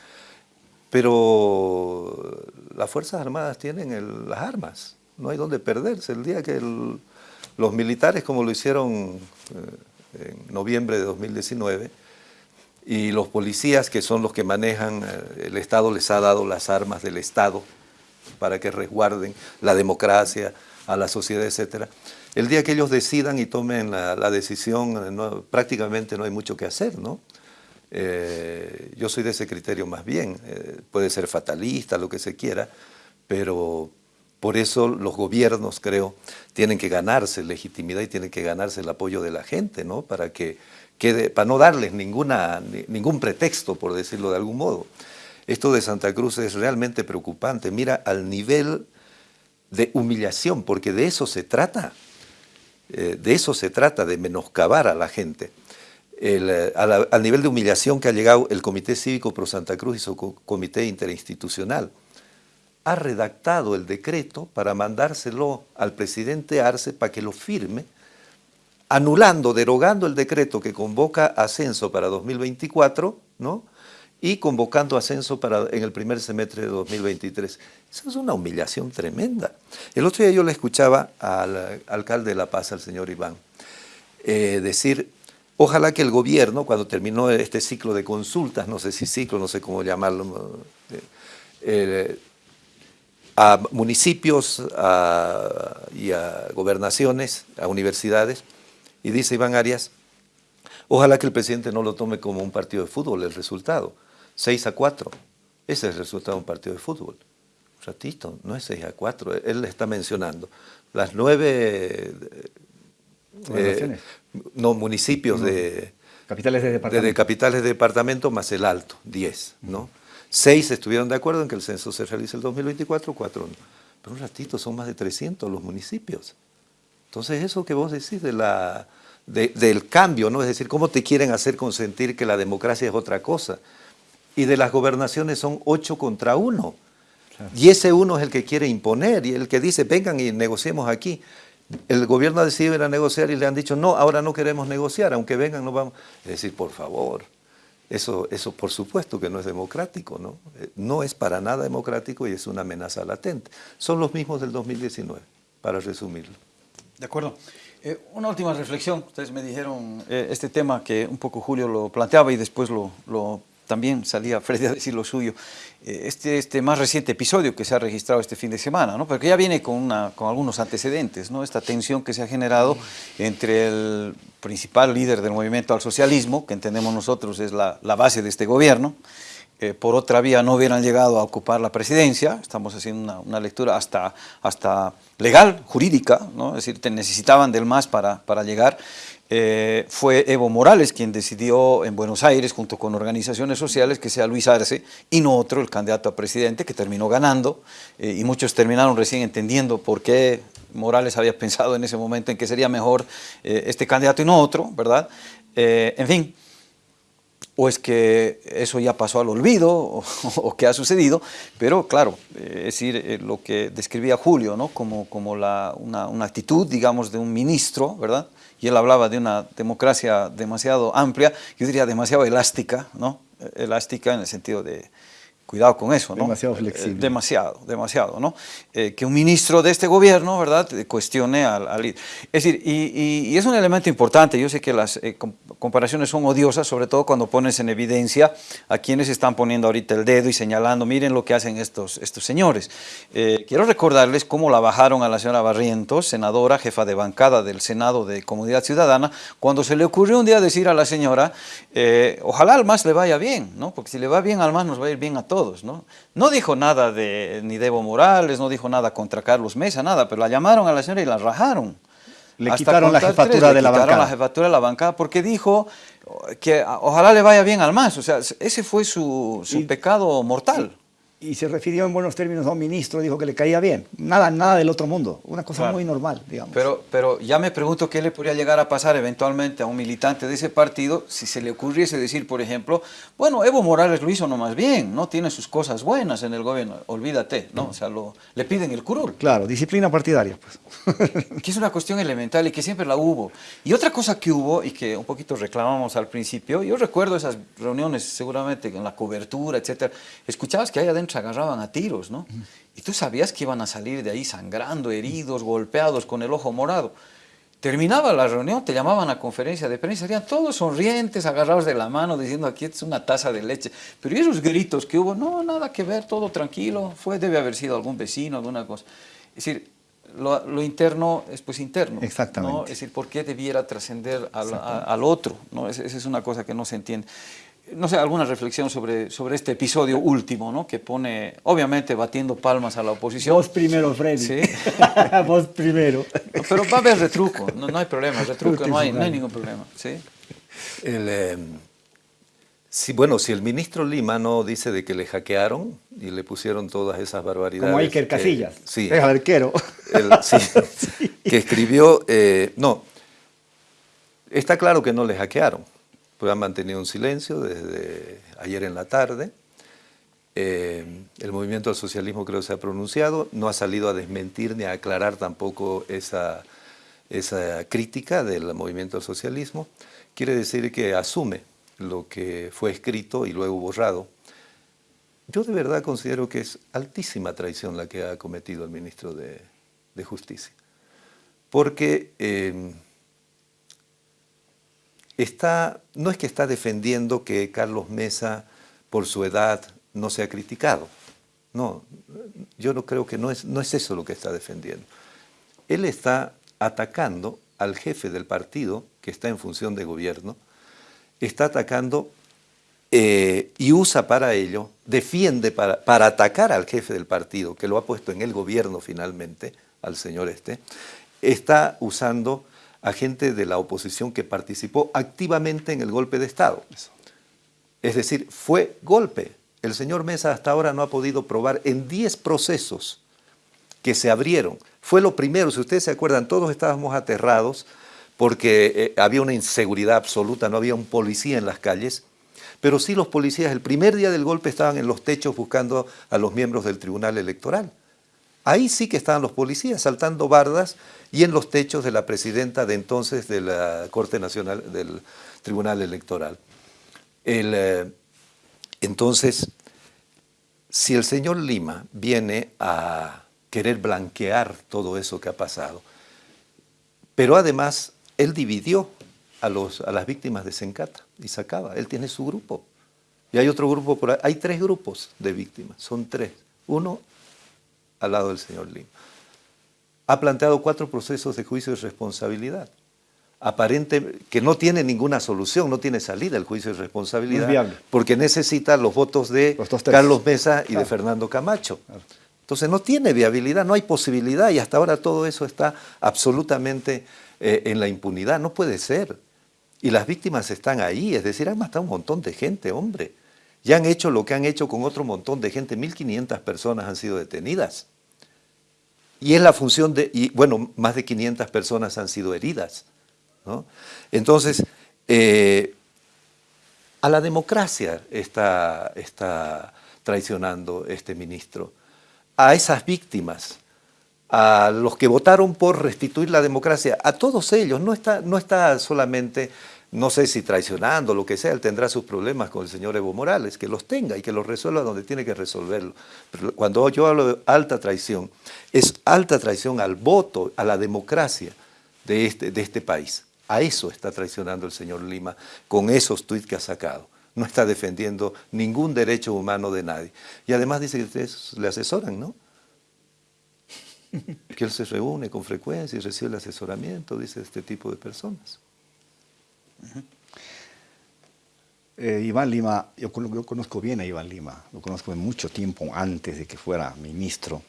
S4: pero las Fuerzas Armadas tienen el- las armas, no hay donde perderse. El día que el- los militares, como lo hicieron eh, en noviembre de 2019, y los policías, que son los que manejan, eh, el Estado les ha dado las armas del Estado para que resguarden la democracia, a la sociedad, etcétera. El día que ellos decidan y tomen la, decisión, eh, prácticamente no hay mucho que hacer, ¿no? Yo soy de ese criterio más bien, puede ser fatalista, lo que se quiera, pero por eso los gobiernos, creo, tienen que ganarse legitimidad y tienen que ganarse el apoyo de la gente, ¿no? Para que quede, para no darles ningún pretexto, por decirlo de algún modo. Esto de Santa Cruz es realmente preocupante. Mira al nivel de humillación, porque de eso se trata. Eh, de eso se trata, de menoscabar a la gente. Eh, al nivel de humillación que ha llegado el Comité Cívico Pro Santa Cruz y su co- Comité Interinstitucional. Ha redactado el decreto para mandárselo al presidente Arce para que lo firme, anulando, derogando el decreto que convoca ascenso para 2024, ¿no? y convocando ascenso para, en el primer semestre de 2023. Eso es una humillación tremenda. El otro día yo le escuchaba al alcalde de La Paz, al señor Iván, eh, decir, ojalá que el gobierno, cuando terminó este ciclo de consultas, no sé si ciclo, no sé cómo llamarlo, eh, eh, a municipios a- y a gobernaciones, a universidades, y dice Iván Arias, ojalá que el presidente no lo tome como un partido de fútbol, el resultado, 6 a 4, ese es el resultado de un partido de fútbol. Un ratito, no es 6 a 4, él le está mencionando las nueve eh, no, municipios de,
S5: Capitales de
S4: de,
S5: departamento.
S4: de capitales de departamento más el alto, 10, ¿no? Seis estuvieron de acuerdo en que el censo se realice el 2024, cuatro no. Pero un ratito son más de 300 los municipios. Entonces eso que vos decís de la, de- del cambio, ¿no? Es decir, cómo te quieren hacer consentir que la democracia es otra cosa. Y de las gobernaciones son ocho contra uno. Y ese uno es el que quiere imponer y el que dice, vengan y negociemos aquí. El gobierno ha decidido ir a negociar y le han dicho, no, ahora no queremos negociar, aunque vengan, no vamos. Es decir, por favor, eso, eso por supuesto que no es democrático, ¿no? Eh, No es para nada democrático y es una amenaza latente. Son los mismos del 2019, para resumirlo.
S3: De acuerdo. Eh, una última reflexión. Ustedes me dijeron eh, este tema que un poco Julio lo planteaba y después lo, lo- también salía Freddy a decir lo suyo. Eh, este, este más reciente episodio que se ha registrado este fin de semana, ¿no? porque ya viene con, una, con algunos antecedentes, ¿no? esta tensión que se ha generado entre el principal líder del movimiento al socialismo, que entendemos nosotros es la, la base de este gobierno, eh, por otra vía no hubieran llegado a ocupar la presidencia, estamos haciendo una, una lectura hasta, hasta legal, jurídica, ¿no? es decir, necesitaban del MAS para, para llegar. Eh, fue Evo Morales quien decidió en Buenos Aires, junto con organizaciones sociales, que sea Luis Arce y no otro, el candidato a presidente, que terminó ganando, eh, y muchos terminaron recién entendiendo por qué Morales había pensado en ese momento en que sería mejor eh, este candidato y no otro, ¿verdad? En fin, o es que eso ya pasó al olvido o, qué ha sucedido, pero claro, es decir, lo que describía Julio, ¿no? como, como la, una, una, actitud, digamos, de un ministro, ¿verdad? Y él hablaba de una democracia demasiado amplia, yo diría demasiado elástica, ¿no? Elástica en el sentido de, Cuidado con eso, ¿no?
S5: Demasiado flexible.
S3: Eh, demasiado, demasiado, ¿no? Eh, que un ministro de este gobierno, ¿verdad?, cuestione al, al Es decir, y, y, y, es un elemento importante, yo sé que las eh, comparaciones son odiosas, sobre todo cuando pones en evidencia a quienes están poniendo ahorita el dedo y señalando, miren lo que hacen estos, estos señores. Eh, quiero recordarles cómo la bajaron a la señora Barrientos, senadora, jefa de bancada del Senado de Comunidad Ciudadana, cuando se le ocurrió un día decir a la señora, eh, ojalá al MAS le vaya bien, ¿no? porque si le va bien al MAS nos va a ir bien a todos. ¿No? no dijo nada de ni de Evo Morales, no dijo nada contra Carlos Mesa, nada, pero la llamaron a la señora y la rajaron.
S5: Le Hasta quitaron la jefatura tres, de la bancada.
S3: la jefatura de la bancada porque dijo que ojalá le vaya bien al MAS, o sea, ese fue su, su y, pecado mortal.
S5: Y, se refirió en buenos términos a un ministro, dijo que le caía bien. Nada, nada del otro mundo, una cosa claro. muy normal, digamos.
S3: Pero, pero ya me pregunto qué le podría llegar a pasar eventualmente a un militante de ese partido si se le ocurriese decir, por ejemplo, bueno, Evo Morales lo hizo nomás bien, ¿no? Tiene sus cosas buenas en el gobierno, olvídate, ¿no? O sea, lo, le piden el curul.
S5: Claro, disciplina partidaria, pues.
S3: que es una cuestión elemental y que siempre la hubo. Y otra cosa que hubo y que un poquito reclamamos al principio, yo recuerdo esas reuniones seguramente en la cobertura, etcétera, escuchabas que ahí adentro agarraban a tiros, ¿no? Y tú sabías que iban a salir de ahí sangrando, heridos, golpeados, con el ojo morado. Terminaba la reunión, te llamaban a conferencia de prensa, serían todos sonrientes, agarrados de la mano, diciendo aquí es una taza de leche. Pero esos gritos que hubo, no, nada que ver, todo tranquilo, fue, debe haber sido algún vecino, alguna cosa. Es decir, lo, lo, interno es pues interno.
S5: Exactamente.
S3: ¿no? Es decir, ¿por qué debiera trascender al, al, otro? ¿no? Esa es una cosa que no se entiende. No sé, alguna reflexión sobre, sobre este episodio último, ¿no? Que pone, obviamente, batiendo palmas a la oposición.
S5: Vos primero, Freddy.
S3: Sí.
S5: Vos primero.
S3: No, pero va a haber retruco, no, no hay problema, retruco, no hay, no hay ningún problema. ¿sí?
S4: El, eh, sí, bueno, si el ministro Lima no dice de que le hackearon y le pusieron todas esas barbaridades.
S5: Como Iker Casillas,
S4: eh, sí,
S5: es arquero.
S4: El, sí, sí. Que escribió, eh, no, está claro que no le hackearon pues han mantenido un silencio desde ayer en la tarde. Eh, el movimiento del socialismo creo que se ha pronunciado, no ha salido a desmentir ni a aclarar tampoco esa, esa crítica del movimiento del socialismo. Quiere decir que asume lo que fue escrito y luego borrado. Yo de verdad considero que es altísima traición la que ha cometido el ministro de, de Justicia. Porque... Eh, no es que está defendiendo que Carlos Mesa, por su edad, no sea criticado. No, yo no creo que no es, no es eso lo que está defendiendo. Él está atacando al jefe del partido, que está en función de gobierno, está atacando eh, y usa para ello, defiende para, para atacar al jefe del partido, que lo ha puesto en el gobierno finalmente, al señor este, está usando a gente de la oposición que participó activamente en el golpe de Estado. Es decir, fue golpe. El señor Mesa hasta ahora no ha podido probar en 10 procesos que se abrieron. Fue lo primero, si ustedes se acuerdan, todos estábamos aterrados porque eh, había una inseguridad absoluta, no había un policía en las calles, pero sí los policías el primer día del golpe estaban en los techos buscando a los miembros del Tribunal Electoral. Ahí sí que estaban los policías saltando bardas y en los techos de la presidenta de entonces de la Corte Nacional del Tribunal Electoral. El, eh, entonces, si el señor Lima viene a querer blanquear todo eso que ha pasado, pero además él dividió a, los, a las víctimas de Sencata y sacaba, él tiene su grupo. Y hay otro grupo por ahí, hay tres grupos de víctimas, son tres. Uno al lado del señor Lima. Ha planteado cuatro procesos de juicio de responsabilidad. Aparente que no tiene ninguna solución, no tiene salida el juicio de responsabilidad, porque necesita los votos de los Carlos Mesa y claro. de Fernando Camacho. Claro. Entonces no tiene viabilidad, no hay posibilidad y hasta ahora todo eso está absolutamente eh, en la impunidad. No puede ser. Y las víctimas están ahí, es decir, han matado un montón de gente, hombre. Ya han hecho lo que han hecho con otro montón de gente, 1.500 personas han sido detenidas. Y es la función de, y bueno, más de 500 personas han sido heridas. ¿no? Entonces, eh, A la democracia está, está traicionando este ministro, a esas víctimas, a los que votaron por restituir la democracia, a todos ellos, no está, no está solamente no sé si traicionando, lo que sea, él tendrá sus problemas con el señor Evo Morales, que los tenga y que los resuelva donde tiene que resolverlo. Pero cuando yo hablo de alta traición, es alta traición al voto, a la democracia de este, de este país. A eso está traicionando el señor Lima con esos tuits que ha sacado. No está defendiendo ningún derecho humano de nadie. Y además dice que ustedes le asesoran, ¿no? Que él se reúne con frecuencia y recibe el asesoramiento, dice este tipo de personas.
S5: Eh, Iván Lima, yo, conozco bien a Iván Lima, lo conozco de mucho tiempo antes de que fuera ministro.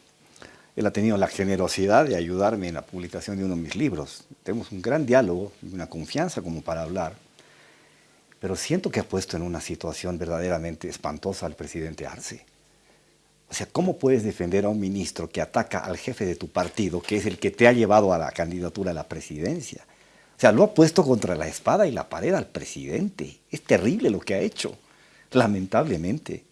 S5: Él ha tenido la generosidad de ayudarme en la publicación de uno de mis libros. Tenemos un gran diálogo, una confianza como para hablar, pero siento que ha puesto en una situación verdaderamente espantosa al presidente Arce. O sea, ¿cómo puedes defender a un ministro que ataca al jefe de tu partido, que es el que te ha llevado a la candidatura a la presidencia? O sea, lo ha puesto contra la espada y la pared al presidente. Es terrible lo que ha hecho, lamentablemente.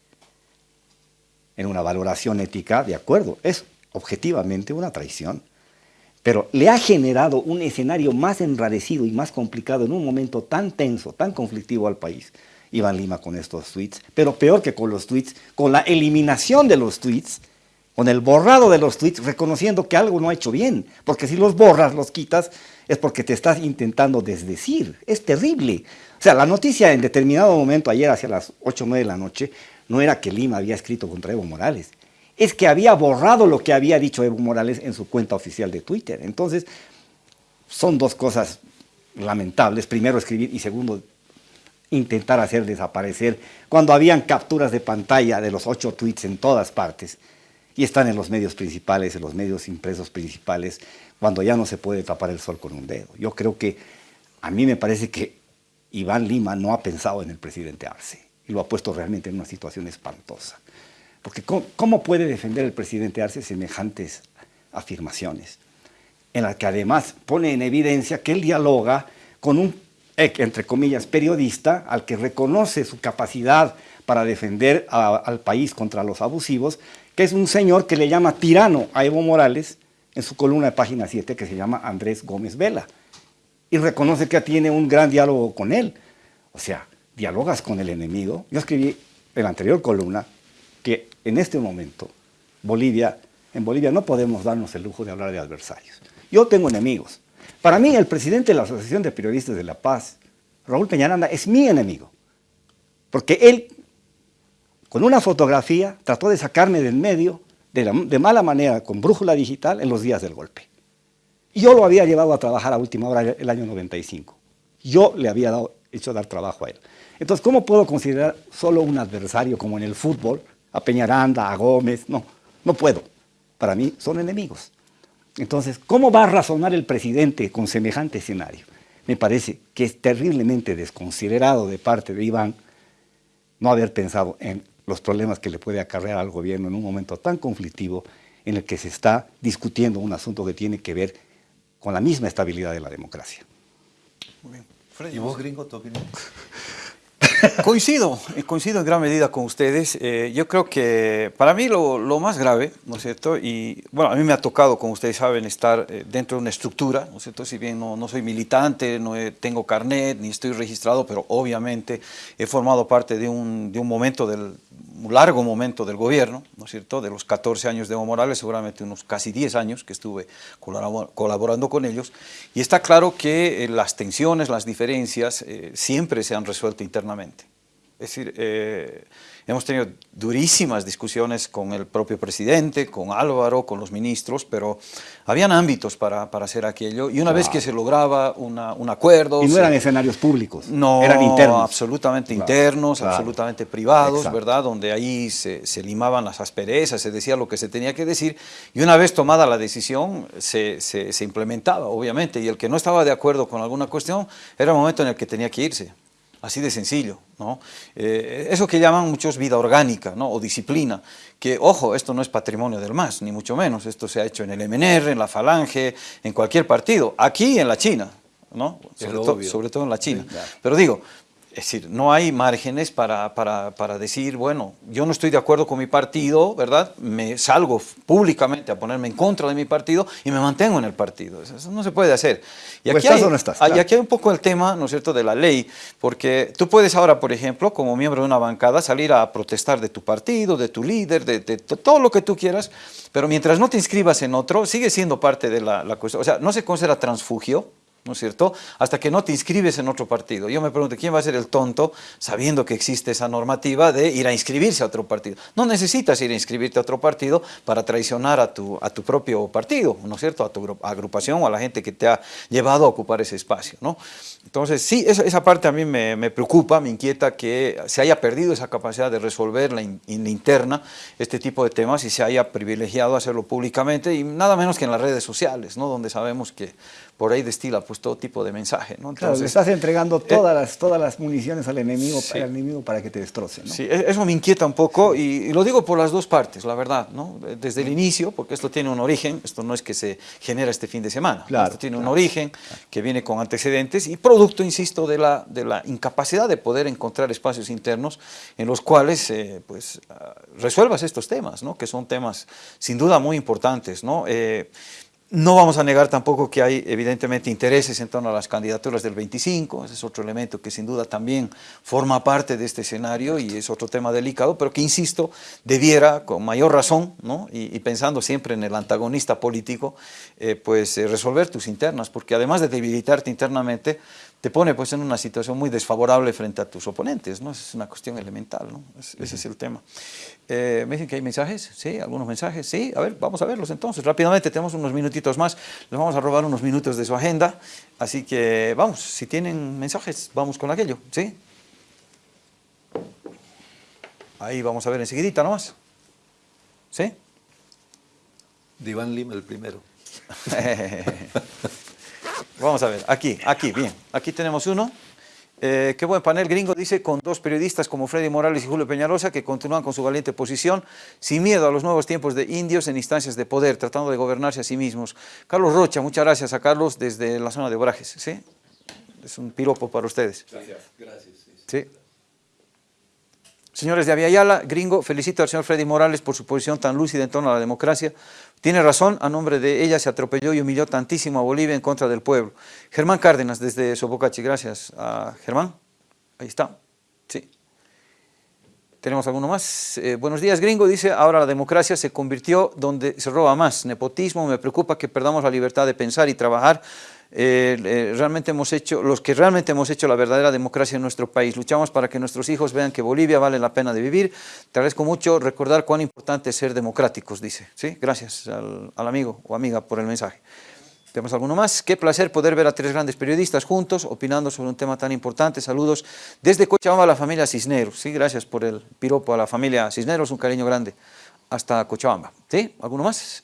S5: En una valoración ética, de acuerdo, es objetivamente una traición. Pero le ha generado un escenario más enrarecido y más complicado en un momento tan tenso, tan conflictivo al país. Iván Lima con estos tweets, pero peor que con los tweets, con la eliminación de los tweets, con el borrado de los tweets, reconociendo que algo no ha hecho bien, porque si los borras, los quitas, es porque te estás intentando desdecir. Es terrible. O sea, la noticia en determinado momento, ayer hacia las 8 o 9 de la noche, no era que Lima había escrito contra Evo Morales, es que había borrado lo que había dicho Evo Morales en su cuenta oficial de Twitter. Entonces, son dos cosas lamentables. Primero, escribir y segundo, intentar hacer desaparecer cuando habían capturas de pantalla de los ocho tweets en todas partes y están en los medios principales, en los medios impresos principales, cuando ya no se puede tapar el sol con un dedo. Yo creo que a mí me parece que Iván Lima no ha pensado en el presidente Arce y lo ha puesto realmente en una situación espantosa. Porque ¿cómo, puede defender el presidente Arce semejantes afirmaciones? En las que además pone en evidencia que él dialoga con un, entre comillas, periodista al que reconoce su capacidad para defender al país contra los abusivos, que es un señor que le llama tirano a Evo Morales, en su columna de página 7 que se llama Andrés Gómez Vela. Y reconoce que tiene un gran diálogo con él. O sea, dialogas con el enemigo. Yo escribí en la anterior columna que en este momento Bolivia, en Bolivia no podemos darnos el lujo de hablar de adversarios. Yo tengo enemigos. Para mí el presidente de la Asociación de Periodistas de La Paz, Raúl Peñaranda, es mi enemigo. Porque él, con una fotografía, trató de sacarme del medio de, mala manera con brújula digital en los días del golpe. Yo lo había llevado a trabajar a última hora el año 95. Yo le había dado, hecho dar trabajo a él. Entonces, ¿cómo puedo considerar solo un adversario como en el fútbol, a Peñaranda, a Gómez? No, no puedo. Para mí son enemigos. Entonces, ¿cómo va a razonar el presidente con semejante escenario? Me parece que es terriblemente desconsiderado de parte de Iván no haber pensado en los problemas que le puede acarrear al gobierno en un momento tan conflictivo en el que se está discutiendo un asunto que tiene que ver con la misma estabilidad de la democracia.
S4: Muy bien. ¿Y vos, gringo, tu opinión?
S3: Coincido, eh, coincido en gran medida con ustedes. Eh, yo creo que para mí lo, más grave, ¿no es cierto? Y bueno, a mí me ha tocado, como ustedes saben, estar eh, dentro de una estructura, ¿no es cierto? Si bien no, no soy militante, no tengo carnet, ni estoy registrado, pero obviamente he formado parte de un, de un momento del, un largo momento del gobierno, ¿no es cierto?, de los 14 años de Evo Morales, seguramente unos casi 10 años que estuve colaborando con ellos, y está claro que eh, las tensiones, las diferencias siempre se han resuelto internamente. Es decir, eh, hemos tenido durísimas discusiones con el propio presidente, con Álvaro, con los ministros, pero habían ámbitos para, para hacer aquello. Y una vez que se lograba una, un acuerdo...
S5: Y no eran escenarios públicos, no, eran internos.
S3: absolutamente internos, absolutamente privados, ¿verdad? Donde ahí se, se, limaban las asperezas, se decía lo que se tenía que decir. Y una vez tomada la decisión, se, se, se implementaba, obviamente. Y el que no estaba de acuerdo con alguna cuestión, era el momento en el que tenía que irse así de sencillo. ¿no? Eh, eso que llaman muchos vida orgánica ¿no? o disciplina, que ojo, esto no es patrimonio del MAS, ni mucho menos, esto se ha hecho en el MNR, en la Falange, en cualquier partido, aquí en la China, ¿no? sobre, sobre todo en la China. Pero digo, Es decir, no hay márgenes para, para, para, decir, bueno, yo no estoy de acuerdo con mi partido, ¿verdad? Me salgo públicamente a ponerme en contra de mi partido y me mantengo en el partido. Eso no se puede hacer. Y aquí,
S5: estás
S3: hay,
S5: o no estás,
S3: y
S5: claro.
S3: aquí hay un poco el tema, ¿no es cierto?, de la ley, porque tú puedes ahora, por ejemplo, como miembro de una bancada, salir a protestar de tu partido, de tu líder, de, de, de todo lo que tú quieras, pero mientras no te inscribas en otro, sigue siendo parte de la, la cuestión. O sea, no se considera transfugio, ¿no es cierto? Hasta que no te inscribes en otro partido. Yo me pregunto, ¿quién va a ser el tonto, sabiendo que existe esa normativa, de ir a inscribirse a otro partido? No necesitas ir a inscribirte a otro partido para traicionar a tu, a tu propio partido, ¿no es cierto? A tu agrupación o a la gente que te ha llevado a ocupar ese espacio, ¿no? Entonces, sí, esa, parte a mí me, preocupa, me inquieta que se haya perdido esa capacidad de resolver la, in, in interna este tipo de temas y se haya privilegiado hacerlo públicamente y nada menos que en las redes sociales, ¿no? Donde sabemos que por ahí destila pues todo tipo de mensaje, ¿no?
S5: Entonces, claro, le estás entregando todas, eh, las, todas las municiones al enemigo, sí. al enemigo para que te destroce, ¿no?
S3: Sí, eso me inquieta un poco y, y, lo digo por las dos partes, la verdad, ¿no? Desde el inicio, porque esto tiene un origen, esto no es que se genera este fin de semana,
S5: claro,
S3: esto tiene
S5: claro.
S3: un origen que viene con antecedentes y producto, insisto, de la, de la incapacidad de poder encontrar espacios internos en los cuales eh, pues, uh, resuelvas estos temas, ¿no? que son temas sin duda muy importantes. ¿no? Eh, no vamos a negar tampoco que hay evidentemente intereses en torno a las candidaturas del 25, ese es otro elemento que sin duda también forma parte de este escenario y es otro tema delicado, pero que insisto, debiera con mayor razón, ¿no? y, pensando siempre en el antagonista político, eh, pues eh, resolver tus internas, porque además de debilitarte internamente, te pone pues en una situación muy desfavorable frente a tus oponentes, ¿no? Es una cuestión elemental, ¿no? Es, ese es el tema. Eh, ¿Me dicen que hay mensajes? ¿Sí? ¿Algunos mensajes? Sí, a ver, vamos a verlos entonces. Rápidamente, tenemos unos minutitos más, les vamos a robar unos minutos de su agenda, así que vamos, si tienen mensajes, vamos con aquello, ¿sí? Ahí vamos a ver enseguidita nomás. ¿Sí?
S4: Diván Lima el primero.
S3: Vamos a ver, aquí, aquí, bien. Aquí tenemos uno. Eh, qué buen panel gringo, dice, con dos periodistas como Freddy Morales y Julio Peñalosa que continúan con su valiente posición, sin miedo a los nuevos tiempos de indios en instancias de poder, tratando de gobernarse a sí mismos. Carlos Rocha, muchas gracias a Carlos desde la zona de Obrajes, ¿sí? Es un piropo para ustedes.
S4: Gracias, gracias.
S3: Sí. Señores de Aviala, gringo, felicito al señor Freddy Morales por su posición tan lúcida en torno a la democracia. Tiene razón, a nombre de ella se atropelló y humilló tantísimo a Bolivia en contra del pueblo. Germán Cárdenas, desde Sopocachi, gracias a Germán. Ahí está, sí. ¿Tenemos alguno más? Eh, buenos días, gringo. Dice, ahora la democracia se convirtió donde se roba más. Nepotismo, me preocupa que perdamos la libertad de pensar y trabajar. Eh, eh, realmente hemos hecho, los que realmente hemos hecho la verdadera democracia en nuestro país. Luchamos para que nuestros hijos vean que Bolivia vale la pena de vivir. Te agradezco mucho recordar cuán importante es ser democráticos, dice. ¿Sí? Gracias al, al amigo o amiga por el mensaje. ¿Tenemos alguno más? Qué placer poder ver a tres grandes periodistas juntos, opinando sobre un tema tan importante. Saludos desde Cochabamba a la familia Cisneros. Sí, gracias por el piropo a la familia Cisneros, un cariño grande hasta Cochabamba. ¿Sí? ¿Alguno más?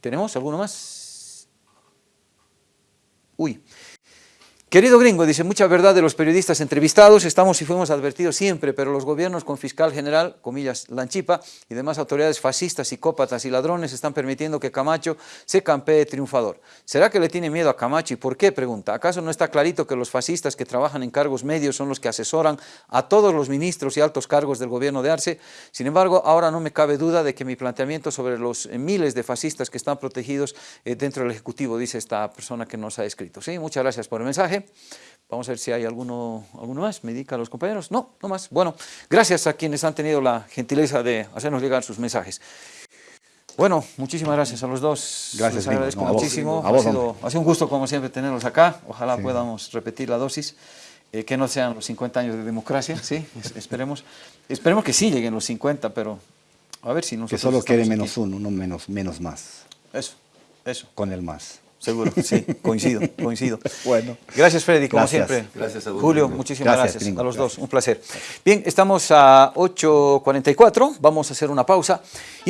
S3: ¿Tenemos alguno más? Ui. Querido gringo, dice, mucha verdad de los periodistas entrevistados, estamos y fuimos advertidos siempre, pero los gobiernos con fiscal general, comillas, Lanchipa, y demás autoridades fascistas, psicópatas y ladrones están permitiendo que Camacho se campee triunfador. ¿Será que le tiene miedo a Camacho y por qué? Pregunta. ¿Acaso no está clarito que los fascistas que trabajan en cargos medios son los que asesoran a todos los ministros y altos cargos del gobierno de Arce? Sin embargo, ahora no me cabe duda de que mi planteamiento sobre los miles de fascistas que están protegidos eh, dentro del Ejecutivo, dice esta persona que nos ha escrito. ¿Sí? Muchas gracias por el mensaje. Vamos a ver si hay alguno, alguno más. ¿Me indica a los compañeros? No, no más. Bueno, gracias a quienes han tenido la gentileza de hacernos llegar sus mensajes. Bueno, muchísimas gracias a los dos.
S5: Gracias,
S3: Les agradezco
S5: no,
S3: muchísimo.
S5: Vos,
S3: ha, sido, ha, sido, un gusto, como siempre, tenerlos acá. Ojalá sí. podamos repetir la dosis. Eh, que no sean los 50 años de democracia, ¿sí? esperemos, esperemos que sí lleguen los 50, pero a ver si nosotros...
S5: Que solo quede menos aquí. uno, no menos, menos más.
S3: Eso, eso.
S5: Con el más.
S3: Seguro, sí, coincido, coincido.
S5: Bueno.
S3: Gracias, Freddy, como
S5: gracias.
S3: siempre.
S4: Gracias a vos.
S3: Julio, muchísimas gracias,
S5: gracias
S3: a los
S5: gracias.
S3: dos, un placer. Bien, estamos a 8.44, vamos a hacer una pausa. Y